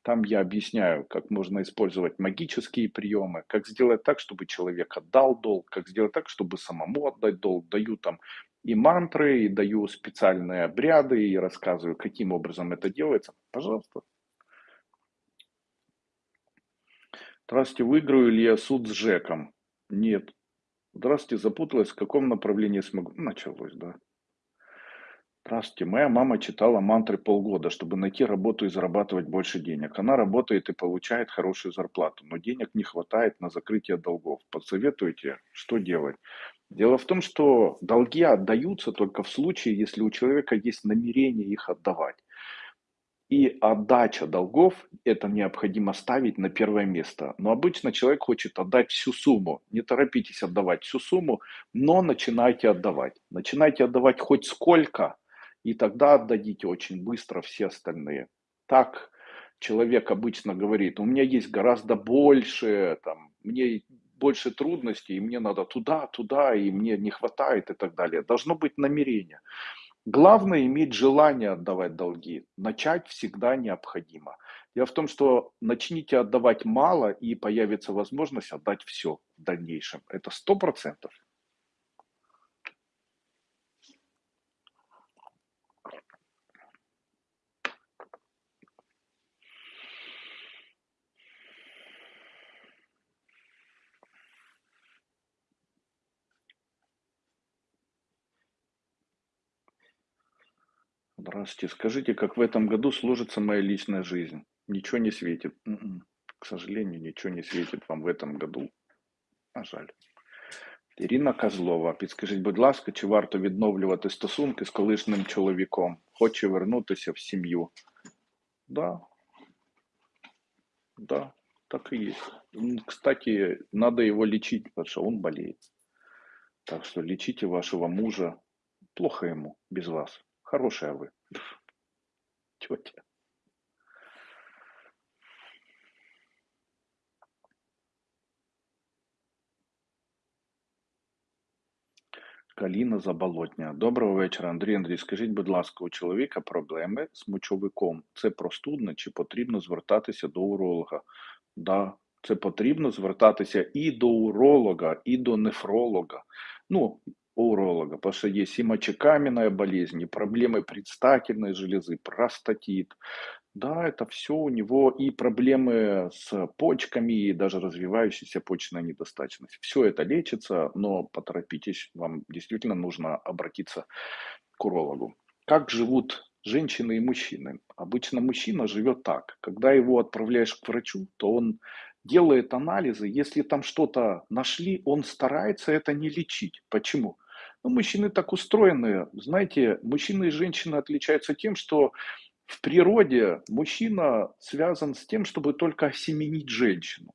Там я объясняю, как можно использовать магические приемы, как сделать так, чтобы человек отдал долг, как сделать так, чтобы самому отдать долг. Даю там и мантры, и даю специальные обряды, и рассказываю, каким образом это делается. Пожалуйста. Здравствуйте, выиграю ли я суд с Жеком? Нет. Здравствуйте, запуталась, в каком направлении смогу? Началось, да. Здравствуйте. Моя мама читала мантры полгода, чтобы найти работу и зарабатывать больше денег. Она работает и получает хорошую зарплату, но денег не хватает на закрытие долгов. Подсоветуйте, что делать? Дело в том, что долги отдаются только в случае, если у человека есть намерение их отдавать. И отдача долгов это необходимо ставить на первое место. Но обычно человек хочет отдать всю сумму. Не торопитесь отдавать всю сумму, но начинайте отдавать. Начинайте отдавать хоть сколько, и тогда отдадите очень быстро все остальные. Так человек обычно говорит, у меня есть гораздо больше, там, мне больше трудностей, и мне надо туда, туда, и мне не хватает и так далее. Должно быть намерение. Главное иметь желание отдавать долги. Начать всегда необходимо. Дело в том, что начните отдавать мало, и появится возможность отдать все в дальнейшем. Это сто процентов. Здравствуйте. Скажите, как в этом году сложится моя личная жизнь? Ничего не светит. М-м. К сожалению, ничего не светит вам в этом году. А жаль. Ірина Козлова, підскажіть, будь ласка, чи варто відновлювати стосунки з колишнім чоловіком? Хоче вернутися в сім'ю. Да. Да, так и есть. М, Кстати, надо его лечить, потому что он болеет. Так что лечите вашего мужа. Плохо ему без вас. Хорошая вы. Тетя. Каліна Заболотня. Доброго вечора, Андрій Андрій. Скажіть, будь ласка, у чоловіка проблеми з мочовиком. Це простудне чи потрібно звертатися до уролога? Да, це потрібно звертатися і до уролога, і до нефролога. Ну, уролога, потому что есть и мочекаменная болезнь, и проблемы предстательной железы, простатит. Да, это все у него и проблемы с почками, и даже развивающаяся почечная недостаточность. Все это лечится, но поторопитесь, вам действительно нужно обратиться к урологу. Как живут женщины и мужчины? Обычно мужчина живет так. Когда его отправляешь к врачу, то он делает анализы. Если там что-то нашли, он старается это не лечить. Почему? Ну, мужчины так устроены. Знаете, мужчины и женщины отличаются тем, что в природе мужчина связан с тем, чтобы только осеменить женщину.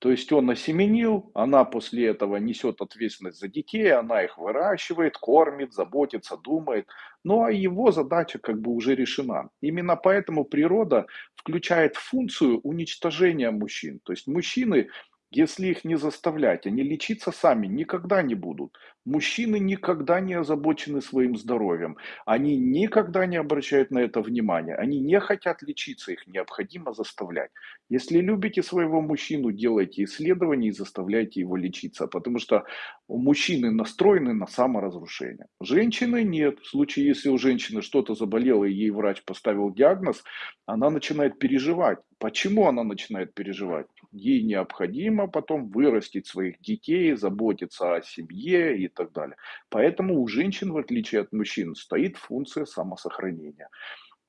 То есть он осеменил, она после этого несет ответственность за детей, она их выращивает, кормит, заботится, думает. Ну а его задача как бы уже решена. Именно поэтому природа включает функцию уничтожения мужчин. То есть мужчины если их не заставлять, они лечиться сами никогда не будут. Мужчины никогда не озабочены своим здоровьем. Они никогда не обращают на это внимания. Они не хотят лечиться, их необходимо заставлять. Если любите своего мужчину, делайте исследования и заставляйте его лечиться. Потому что мужчины настроены на саморазрушение. Женщины нет. В случае, если у женщины что-то заболело и ей врач поставил диагноз, она начинает переживать. Почему она начинает переживать? Ей необходимо потом вырастить своих детей, заботиться о семье и так далее. Поэтому у женщин, в отличие от мужчин, стоит функция самосохранения.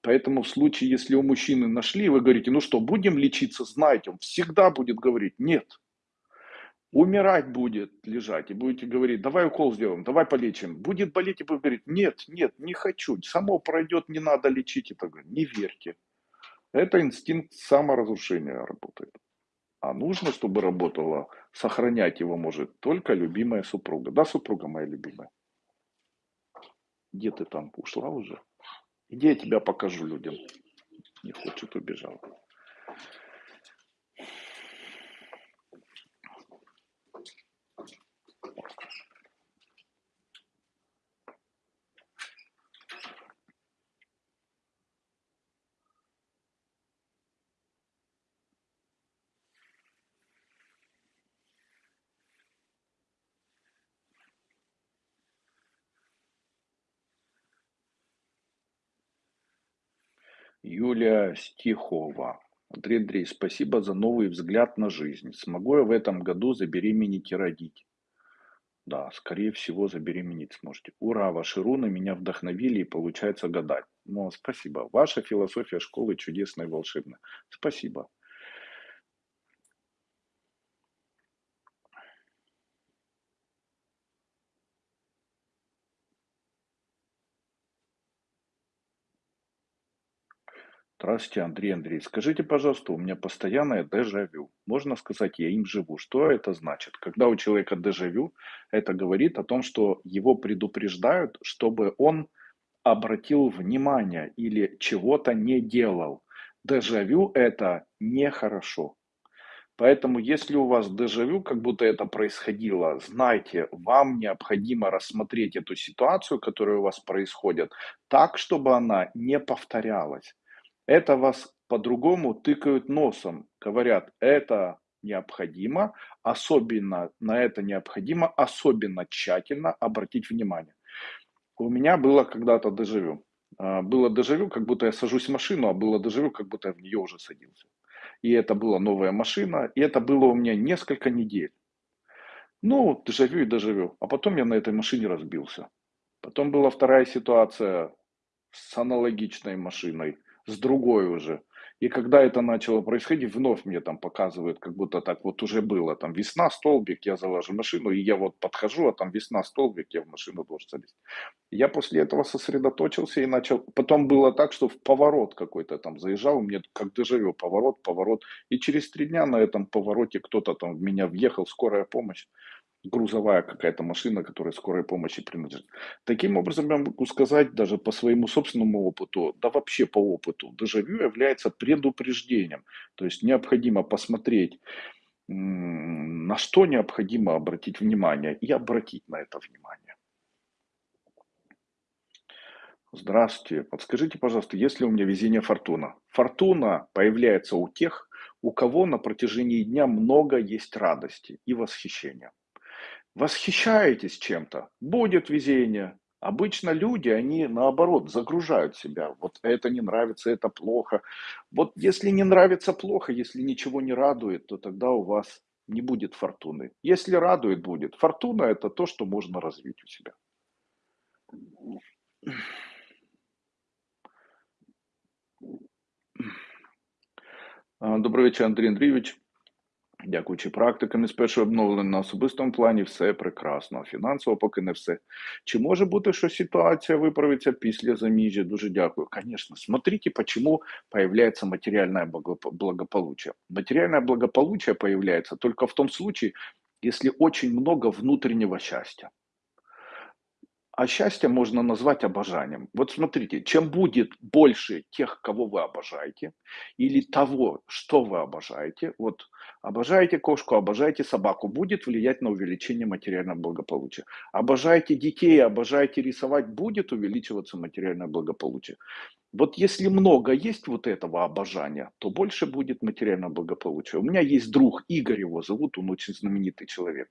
Поэтому в случае, если у мужчины нашли, вы говорите, ну что, будем лечиться, знаете, он всегда будет говорить, нет, умирать будет лежать, и будете говорить, давай укол сделаем, давай полечим. Будет болеть, и будет говорить, нет, нет, не хочу, само пройдет, не надо лечить. И так далее. Не верьте. Это инстинкт саморазрушения работает. А нужно, чтобы работала, сохранять его может только любимая супруга. Да, супруга моя любимая? Где ты там? Ушла уже? Иди, я тебя покажу людям. Не хочет, убежал. Юлия Стихова. Андрей Андрей, спасибо за новый взгляд на жизнь. Смогу я в этом году забеременеть и родить? Да, скорее всего, забеременеть сможете. Ура, ваши руны меня вдохновили и получается гадать. Ну, спасибо. Ваша философия школы чудесная и волшебная. Спасибо. Здравствуйте, Андрей Андрей. Скажите, пожалуйста, у меня постоянное дежавю. Можно сказать, я им живу. Что это значит? Когда у человека дежавю, это говорит о том, что его предупреждают, чтобы он обратил внимание или чего-то не делал. Дежавю это нехорошо. Поэтому, если у вас дежавю, как будто это происходило, знайте, вам необходимо рассмотреть эту ситуацию, которая у вас происходит, так, чтобы она не повторялась. Это вас по-другому тыкают носом, говорят, это необходимо, особенно на это необходимо особенно тщательно обратить внимание. У меня было когда-то дежавю. А, Было дежавю, как будто я сажусь в машину, а было дежавю, как будто я в нее уже садился. И это была новая машина, и это было у меня несколько недель. Ну, дежавю и дежавю. А потом я на этой машине разбился. Потом была вторая ситуация, с аналогичной машиной, с другой уже. И когда это начало происходить, вновь мне там показывают, как будто так вот уже было. Там весна, столбик, я залажу машину, и я вот подхожу, а там весна, столбик, я в машину должен залезть. Я после этого сосредоточился и начал... Потом было так, что в поворот какой-то там заезжал, мне как дежавю, поворот, поворот. И через три дня на этом повороте кто-то там в меня въехал, скорая помощь грузовая какая-то машина, которая скорой помощи принадлежит. Таким образом, я могу сказать даже по своему собственному опыту, да вообще по опыту, дежавю является предупреждением. То есть необходимо посмотреть, на что необходимо обратить внимание и обратить на это внимание. Здравствуйте. Подскажите, пожалуйста, есть ли у меня везение фортуна? Фортуна появляется у тех, у кого на протяжении дня много есть радости и восхищения восхищаетесь чем-то, будет везение. Обычно люди, они наоборот загружают себя. Вот это не нравится, это плохо. Вот если не нравится плохо, если ничего не радует, то тогда у вас не будет фортуны. Если радует, будет. Фортуна это то, что можно развить у себя. А, добрый вечер, Андрей Андреевич. Дякуючи практикам із першого обновлення на особистому плані, все прекрасно. Фінансово поки не все. Чи може бути, що ситуація виправиться після заміжжя? Дуже дякую. Конечно, смотрите, почему появляется материальное благополучие. Материальное благополучие появляется только в том случае, если очень много внутреннего счастья. А счастье можно назвать обожанием. Вот смотрите, чем будет больше тех, кого вы обожаете, или того, что вы обожаете, вот обожаете кошку, обожаете собаку, будет влиять на увеличение материального благополучия. Обожаете детей, обожаете рисовать, будет увеличиваться материальное благополучие. Вот если много есть вот этого обожания, то больше будет материального благополучия. У меня есть друг, Игорь его зовут, он очень знаменитый человек.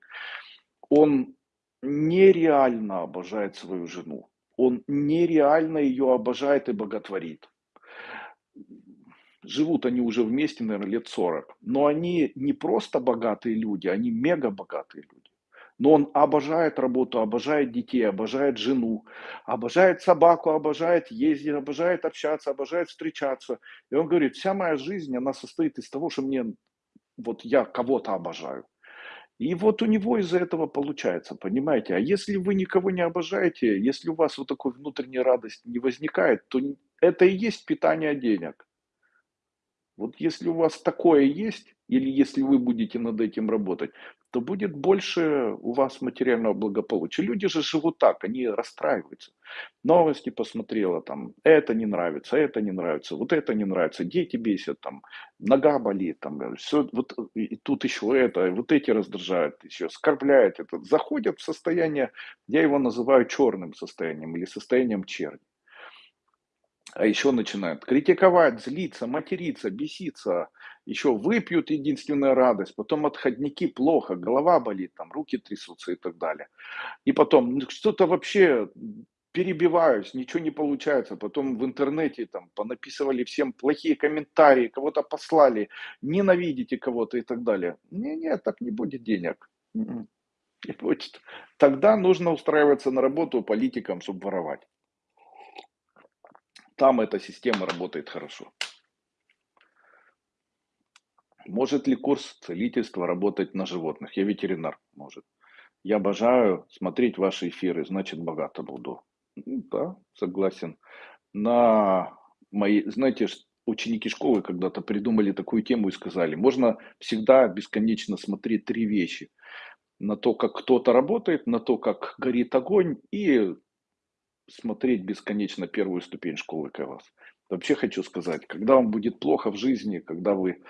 Он нереально обожает свою жену. Он нереально ее обожает и боготворит. Живут они уже вместе, наверное, лет 40. Но они не просто богатые люди, они мега богатые люди. Но он обожает работу, обожает детей, обожает жену, обожает собаку, обожает ездить, обожает общаться, обожает встречаться. И он говорит, вся моя жизнь, она состоит из того, что мне, вот я кого-то обожаю. И вот у него из-за этого получается, понимаете? А если вы никого не обожаете, если у вас вот такой внутренней радости не возникает, то это и есть питание денег. Вот если у вас такое есть, или если вы будете над этим работать, то будет больше у вас материального благополучия. Люди же живут так, они расстраиваются. Новости посмотрела, там, это не нравится, это не нравится, вот это не нравится, дети бесят, там, нога болит, там, все, вот, и тут еще это, вот эти раздражают, еще оскорбляют, это, заходят в состояние, я его называю черным состоянием или состоянием черни. А еще начинают критиковать, злиться, материться, беситься, еще выпьют единственная радость, потом отходники плохо, голова болит, там руки трясутся и так далее. И потом ну, что-то вообще перебиваюсь, ничего не получается. Потом в интернете там понаписывали всем плохие комментарии, кого-то послали, ненавидите кого-то и так далее. Не-не, так не будет денег. М-м. Не будет. Тогда нужно устраиваться на работу политикам, чтобы воровать. Там эта система работает хорошо. Может ли курс целительства работать на животных? Я ветеринар, может. Я обожаю смотреть ваши эфиры, значит, богато буду. Ну, да, согласен. На мои, знаете, ученики школы когда-то придумали такую тему и сказали, можно всегда бесконечно смотреть три вещи. На то, как кто-то работает, на то, как горит огонь, и смотреть бесконечно первую ступень школы КВАС. Вообще хочу сказать, когда вам будет плохо в жизни, когда вы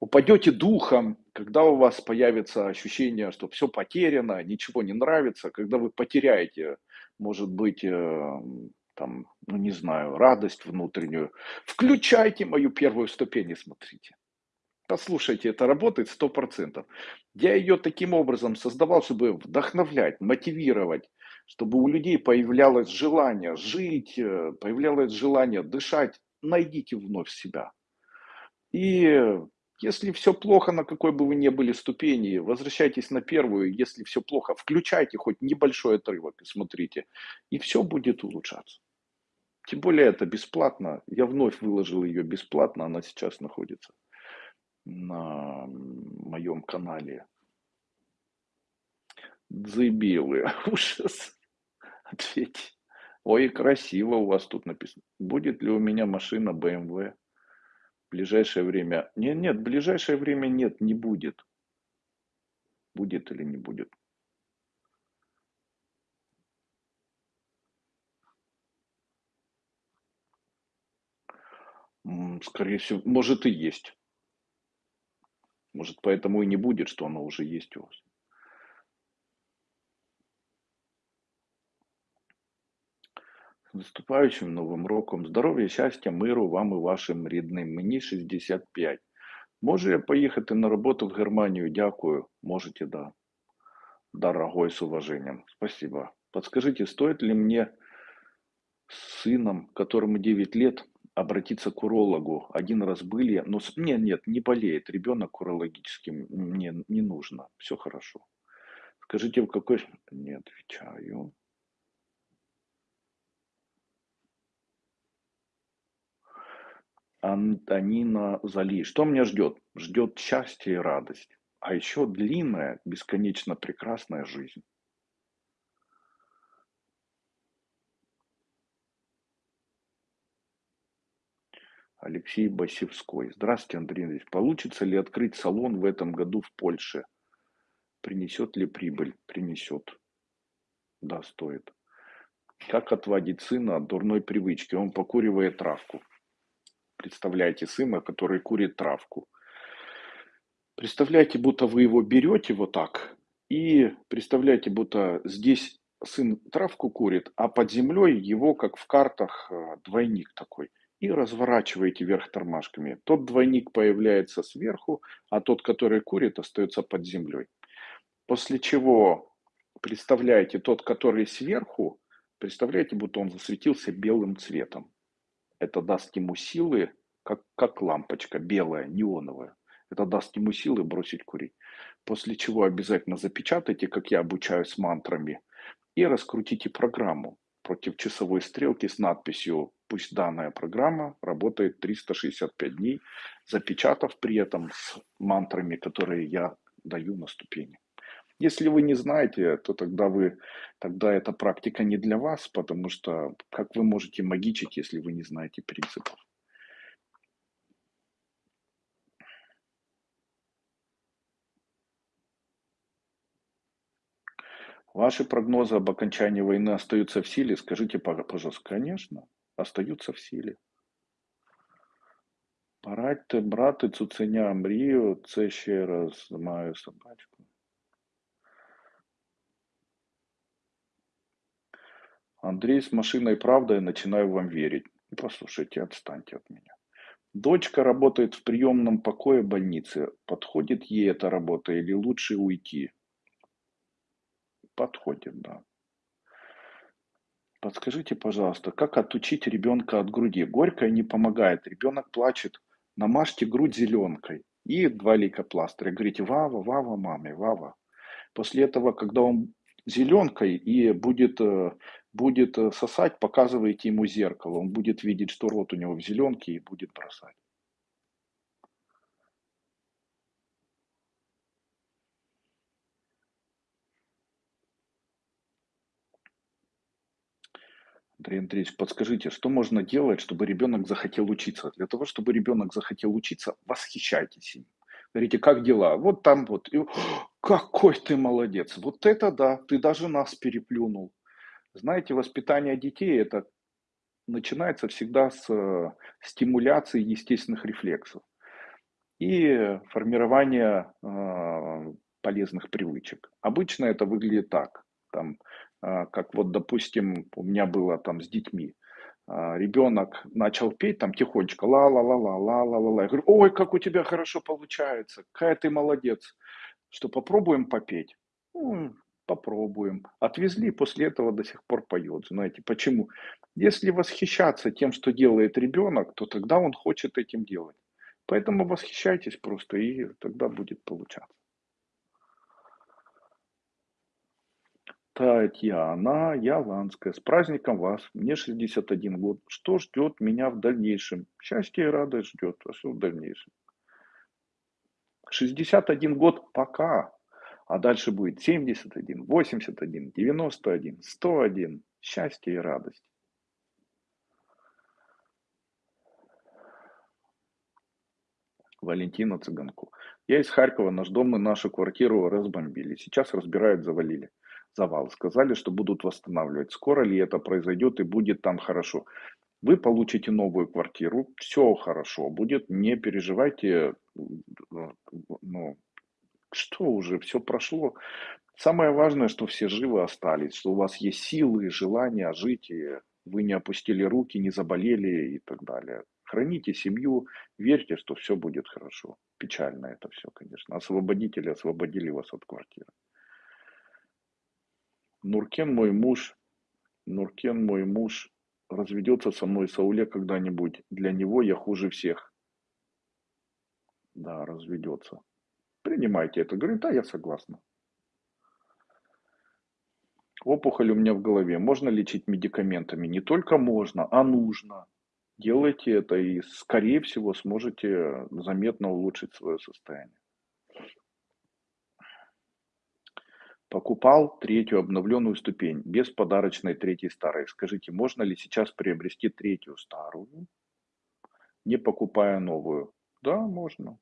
упадете духом, когда у вас появится ощущение, что все потеряно, ничего не нравится, когда вы потеряете, может быть, э, там, ну не знаю, радость внутреннюю, включайте мою первую ступень и смотрите. Послушайте, это работает сто процентов. Я ее таким образом создавал, чтобы вдохновлять, мотивировать, чтобы у людей появлялось желание жить, э, появлялось желание дышать. Найдите вновь себя. И если все плохо, на какой бы вы ни были ступени, возвращайтесь на первую. Если все плохо, включайте хоть небольшой отрывок и смотрите. И все будет улучшаться. Тем более это бесплатно. Я вновь выложил ее бесплатно. Она сейчас находится на моем канале. Дзыбелы. Ужас. Ответь. Ой, красиво у вас тут написано. Будет ли у меня машина BMW? В ближайшее время. Нет, нет, в ближайшее время нет, не будет. Будет или не будет. Скорее всего, может и есть. Может, поэтому и не будет, что она уже есть у вас. С наступающим Новым роком. Здоров'я, щастя, миру вам і вашим рідним. Мені 65. Можу я поїхати на роботу в Германию? Дякую. Можете, да. Дорогой, с уважением. Спасибо. Подскажите, стоит ли мне с сыном, которому 9 лет, обратиться к урологу? Один раз были, но нет, нет, не болеет. Ребенок урологическим мне не нужно. Все хорошо. Скажите, в какой... Не отвечаю. Антонина Зали. Что меня ждет? Ждет счастье и радость. А еще длинная, бесконечно прекрасная жизнь. Алексей Басевской. Здравствуйте, Андрей Андреевич. Получится ли открыть салон в этом году в Польше? Принесет ли прибыль? Принесет. Да, стоит. Как отводить сына от дурной привычки? Он покуривает травку. Представляете сына, который курит травку. Представляете, будто вы его берете вот так, и представляете, будто здесь сын травку курит, а под землей его, как в картах, э, двойник такой. И разворачиваете вверх тормашками. Тот двойник появляется сверху, а тот, который курит, остается под землей. После чего представляете тот, который сверху, представляете, будто он засветился белым цветом. Это даст ему силы, как, как лампочка белая, неоновая. Это даст ему силы бросить курить. После чего обязательно запечатайте, как я обучаю с мантрами, и раскрутите программу против часовой стрелки с надписью «Пусть данная программа работает 365 дней», запечатав при этом с мантрами, которые я даю на ступени. Если вы не знаете, то тогда вы тогда эта практика не для вас, потому что как вы можете магичить, если вы не знаете принципов? Ваши прогнозы об окончании войны остаются в силе? Скажите, пожалуйста. Конечно, остаются в силе. Порадьте, брати цуценя мрію, це ще раз маю собачку. Андрей с машиной правда, я начинаю вам верить. Послушайте, отстаньте от меня. Дочка работает в приемном покое больницы. Подходит ей эта работа или лучше уйти? Подходит, да. Подскажите, пожалуйста, как отучить ребенка от груди? Горькое не помогает. Ребенок плачет. Намажьте грудь зеленкой. И два лейкопластыря. Говорите, Вава, Вава, маме, Вава. После этого, когда он зеленкой и будет, э, будет э, сосать, показывайте ему зеркало. Он будет видеть, что рот у него в зеленке и будет бросать. Андрей Андреевич, подскажите, что можно делать, чтобы ребенок захотел учиться? Для того, чтобы ребенок захотел учиться, восхищайтесь им. Говорите, как дела? Вот там вот. И, какой ты молодец. Вот это да, ты даже нас переплюнул. Знаете, воспитание детей это начинается всегда с э, стимуляции естественных рефлексов и формирования э, полезных привычек. Обычно это выглядит так. Там а, как вот, допустим, у меня было там с детьми. Ребенок начал петь там тихонечко, ла-ла-ла-ла-ла-ла-ла. Я говорю, ой, как у тебя хорошо получается, какая ты молодец. Что, попробуем попеть? Ну, попробуем. Отвезли, после этого до сих пор поет. Знаете, почему? Если восхищаться тем, что делает ребенок, то тогда он хочет этим делать. Поэтому восхищайтесь просто, и тогда будет получаться. Татьяна Яланская. С праздником вас. Мне 61 год. Что ждет меня в дальнейшем? Счастье и радость ждет. А что в дальнейшем? 61 год пока. А дальше будет 71, 81, 91, 101. Счастье и радость. Валентина Цыганку. Я из Харькова, наш дом и нашу квартиру разбомбили. Сейчас разбирают, завалили. Завал. Сказали, что будут восстанавливать. Скоро ли это произойдет и будет там хорошо? Вы получите новую квартиру, все хорошо будет, не переживайте, ну, что уже, все прошло. Самое важное, что все живы остались, что у вас есть силы, желание жить, и вы не опустили руки, не заболели и так далее. Храните семью, верьте, что все будет хорошо. Печально это все, конечно. Освободители освободили вас от квартиры. Нуркен мой муж, Нуркен мой муж разведется со мной Сауле когда-нибудь. Для него я хуже всех. Да, разведется. Принимайте это. Говорит, да, я согласна. Опухоль у меня в голове. Можно лечить медикаментами? Не только можно, а нужно делайте это и, скорее всего, сможете заметно улучшить свое состояние. Покупал третью обновленную ступень без подарочной третьей старой. Скажите, можно ли сейчас приобрести третью старую, не покупая новую? Да, можно.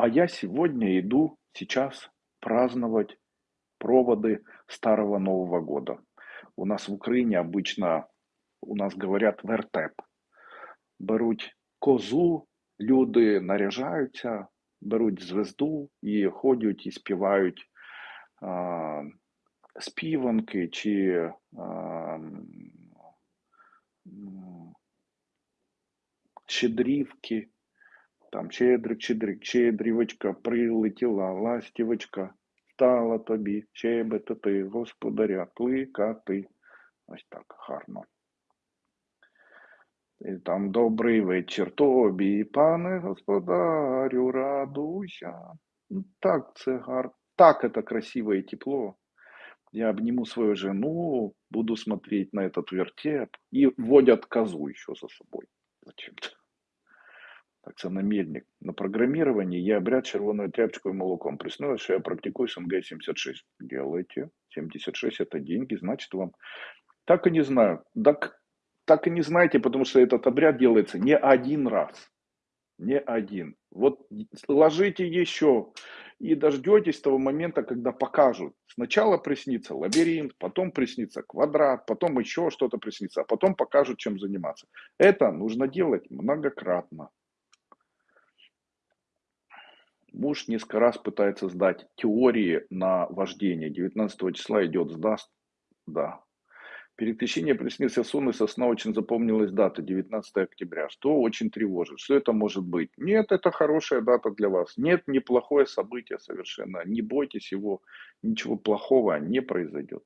А я сегодня иду сейчас праздновать проводы Старого Нового года. У нас в Україні обычно, у нас говорять вертеп. Беруть козу, люди наряжаються, беруть звезду і ходять і співають а, співанки чи а, щедрівки. Там щедрик, щедрик, щедрівочка, прилетіла ластівочка стала тобі щебетати, господаря, кликати. Ось так гарно. І там добрий вечір тобі, пане господарю, радуйся. Ну, так, це гарно. Так это красиво и тепло. Я обниму свою жену, буду смотреть на этот вертеп и водят козу еще за собой. Зачем-то. Так на мельник. На программировании я обряд червоною тряпочкой молоком. Приснилось, что я практикую СНГ-76. Делайте. 76 это деньги, значит вам... Так и не знаю. Так, так и не знаете, потому что этот обряд делается не один раз. Не один. Вот ложите еще и дождетесь того момента, когда покажут. Сначала приснится лабиринт, потом приснится квадрат, потом еще что-то приснится, а потом покажут, чем заниматься. Это нужно делать многократно. Муж несколько раз пытается сдать теории на вождение. 19 числа идет, сдаст? Да. Переключение приснился сон, и сосна очень запомнилась дата, 19 октября. Что очень тревожит? Что это может быть? Нет, это хорошая дата для вас. Нет, неплохое событие совершенно. Не бойтесь его, ничего плохого не произойдет.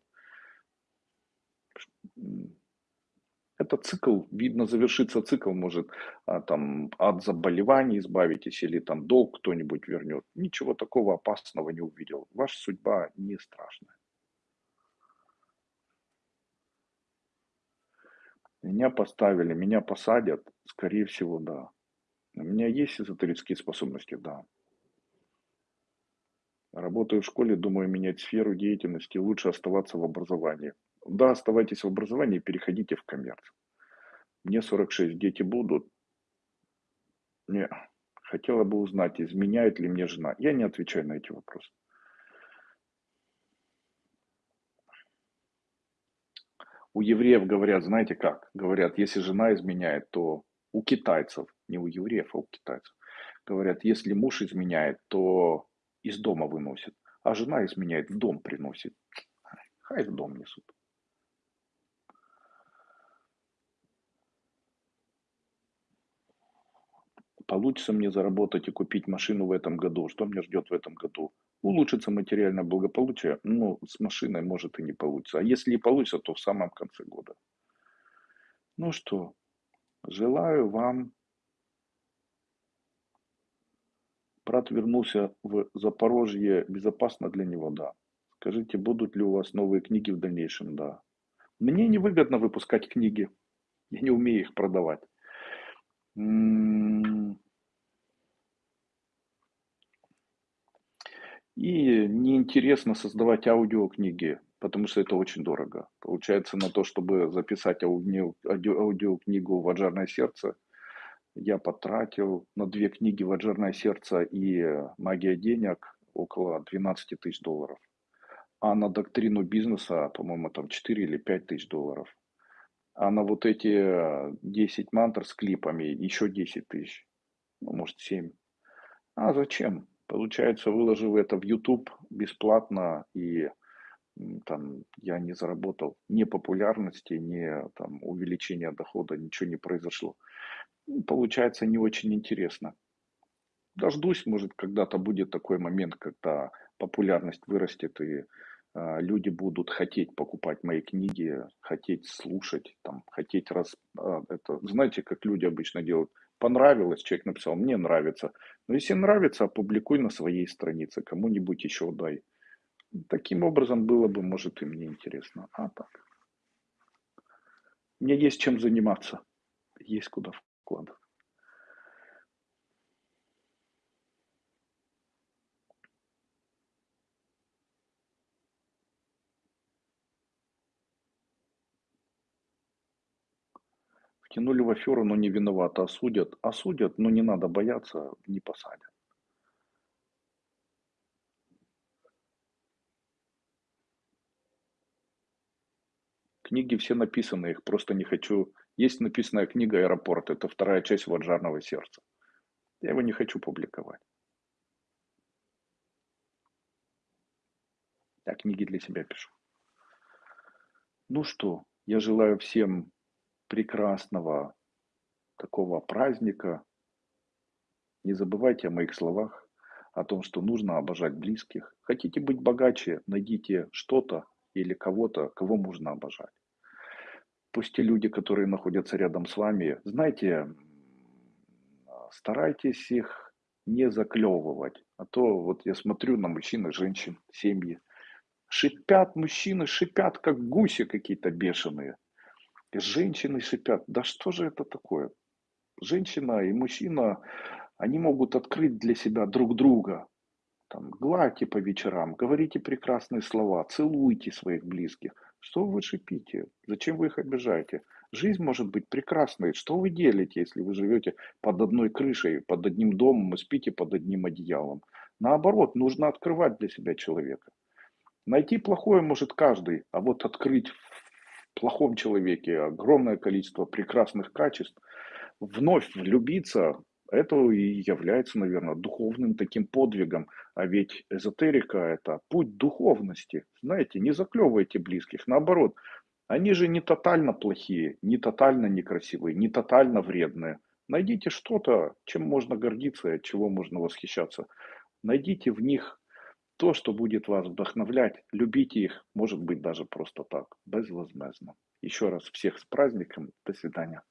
Это цикл, видно, завершится цикл, может, а, там, от заболеваний избавитесь или там долг кто-нибудь вернет. Ничего такого опасного не увидел. Ваша судьба не страшная. Меня поставили, меня посадят, скорее всего, да. У меня есть эзотерические способности, да. Работаю в школе, думаю менять сферу деятельности, лучше оставаться в образовании. Да, оставайтесь в образовании, переходите в коммерц. Мне 46, дети будут. Не, хотела бы узнать, изменяет ли мне жена. Я не отвечаю на эти вопросы. У евреев говорят, знаете как? Говорят, если жена изменяет, то у китайцев, не у евреев, а у китайцев. Говорят, если муж изменяет, то из дома выносит, а жена изменяет, в дом приносит. Хай в дом несут. Получится мне заработать и купить машину в этом году? Что меня ждет в этом году? Улучшится материальное благополучие? Ну, с машиной может и не получится. А если и получится, то в самом конце года. Ну что, желаю вам Брат вернулся в Запорожье. Безопасно для него? Да. Скажите, будут ли у вас новые книги в дальнейшем? Да. Мне невыгодно выпускать книги. Я не умею их продавать. И неинтересно создавать аудиокниги, потому что это очень дорого. Получается, на то, чтобы записать ауди- аудио- аудиокнигу «Ваджарное сердце», я потратил на две книги «Ваджарное сердце» и «Магия денег» около 12 тысяч долларов. А на доктрину бизнеса, по-моему, там 4 или 5 тысяч долларов. А на вот эти э, 10 мантр с клипами еще 10 тысяч. Ну, может, 7. А зачем? Получается, выложив это в YouTube бесплатно и там я не заработал ни популярности, ни там увеличения дохода, ничего не произошло. Ну, Получается не очень интересно. Дождусь, может, когда-то будет такой момент, когда популярность вырастет и люди будут хотеть покупать мои книги, хотеть слушать, там, хотеть раз... а, это, знаете, как люди обычно делают? Понравилось, человек написал, мне нравится. Но если нравится, опубликуй на своей странице, кому-нибудь еще дай. Таким образом было бы, может, и мне интересно. А так. Мне есть чем заниматься. Есть куда вкладывать. Втянули в аферу, но не виноваты, осудят. Осудят, но не надо бояться, не посадят. Книги все написаны, их просто не хочу. Есть написанная книга «Аэропорт», это вторая часть «Ваджарного сердца». Я его не хочу публиковать. Я книги для себя пишу. Ну что, я желаю всем прекрасного такого праздника. Не забывайте о моих словах, о том, что нужно обожать близких. Хотите быть богаче, найдите что-то или кого-то, кого можно обожать. Пусть те люди, которые находятся рядом с вами, знаете, старайтесь их не заклевывать. А то вот я смотрю на мужчин и женщин, семьи. Шипят мужчины, шипят, как гуси какие-то бешеные. И женщины шипят. Да что же это такое? Женщина и мужчина, они могут открыть для себя друг друга. Там, гладьте по вечерам, говорите прекрасные слова, целуйте своих близких. Что вы шипите? Зачем вы их обижаете? Жизнь может быть прекрасной. Что вы делите, если вы живете под одной крышей, под одним домом и спите под одним одеялом? Наоборот, нужно открывать для себя человека. Найти плохое может каждый, а вот открыть плохом человеке огромное количество прекрасных качеств, вновь влюбиться, это и является, наверное, духовным таким подвигом. А ведь эзотерика– это путь духовности. Знаете, не заклевывайте близких, наоборот. Они же не тотально плохие, не тотально некрасивые, не тотально вредные. Найдите что-то, чем можно гордиться от чего можно восхищаться. Найдите в них то, что будет вас вдохновлять. Любите их, может быть, даже просто так, безвозмездно. Еще раз всех с праздником. До свидания.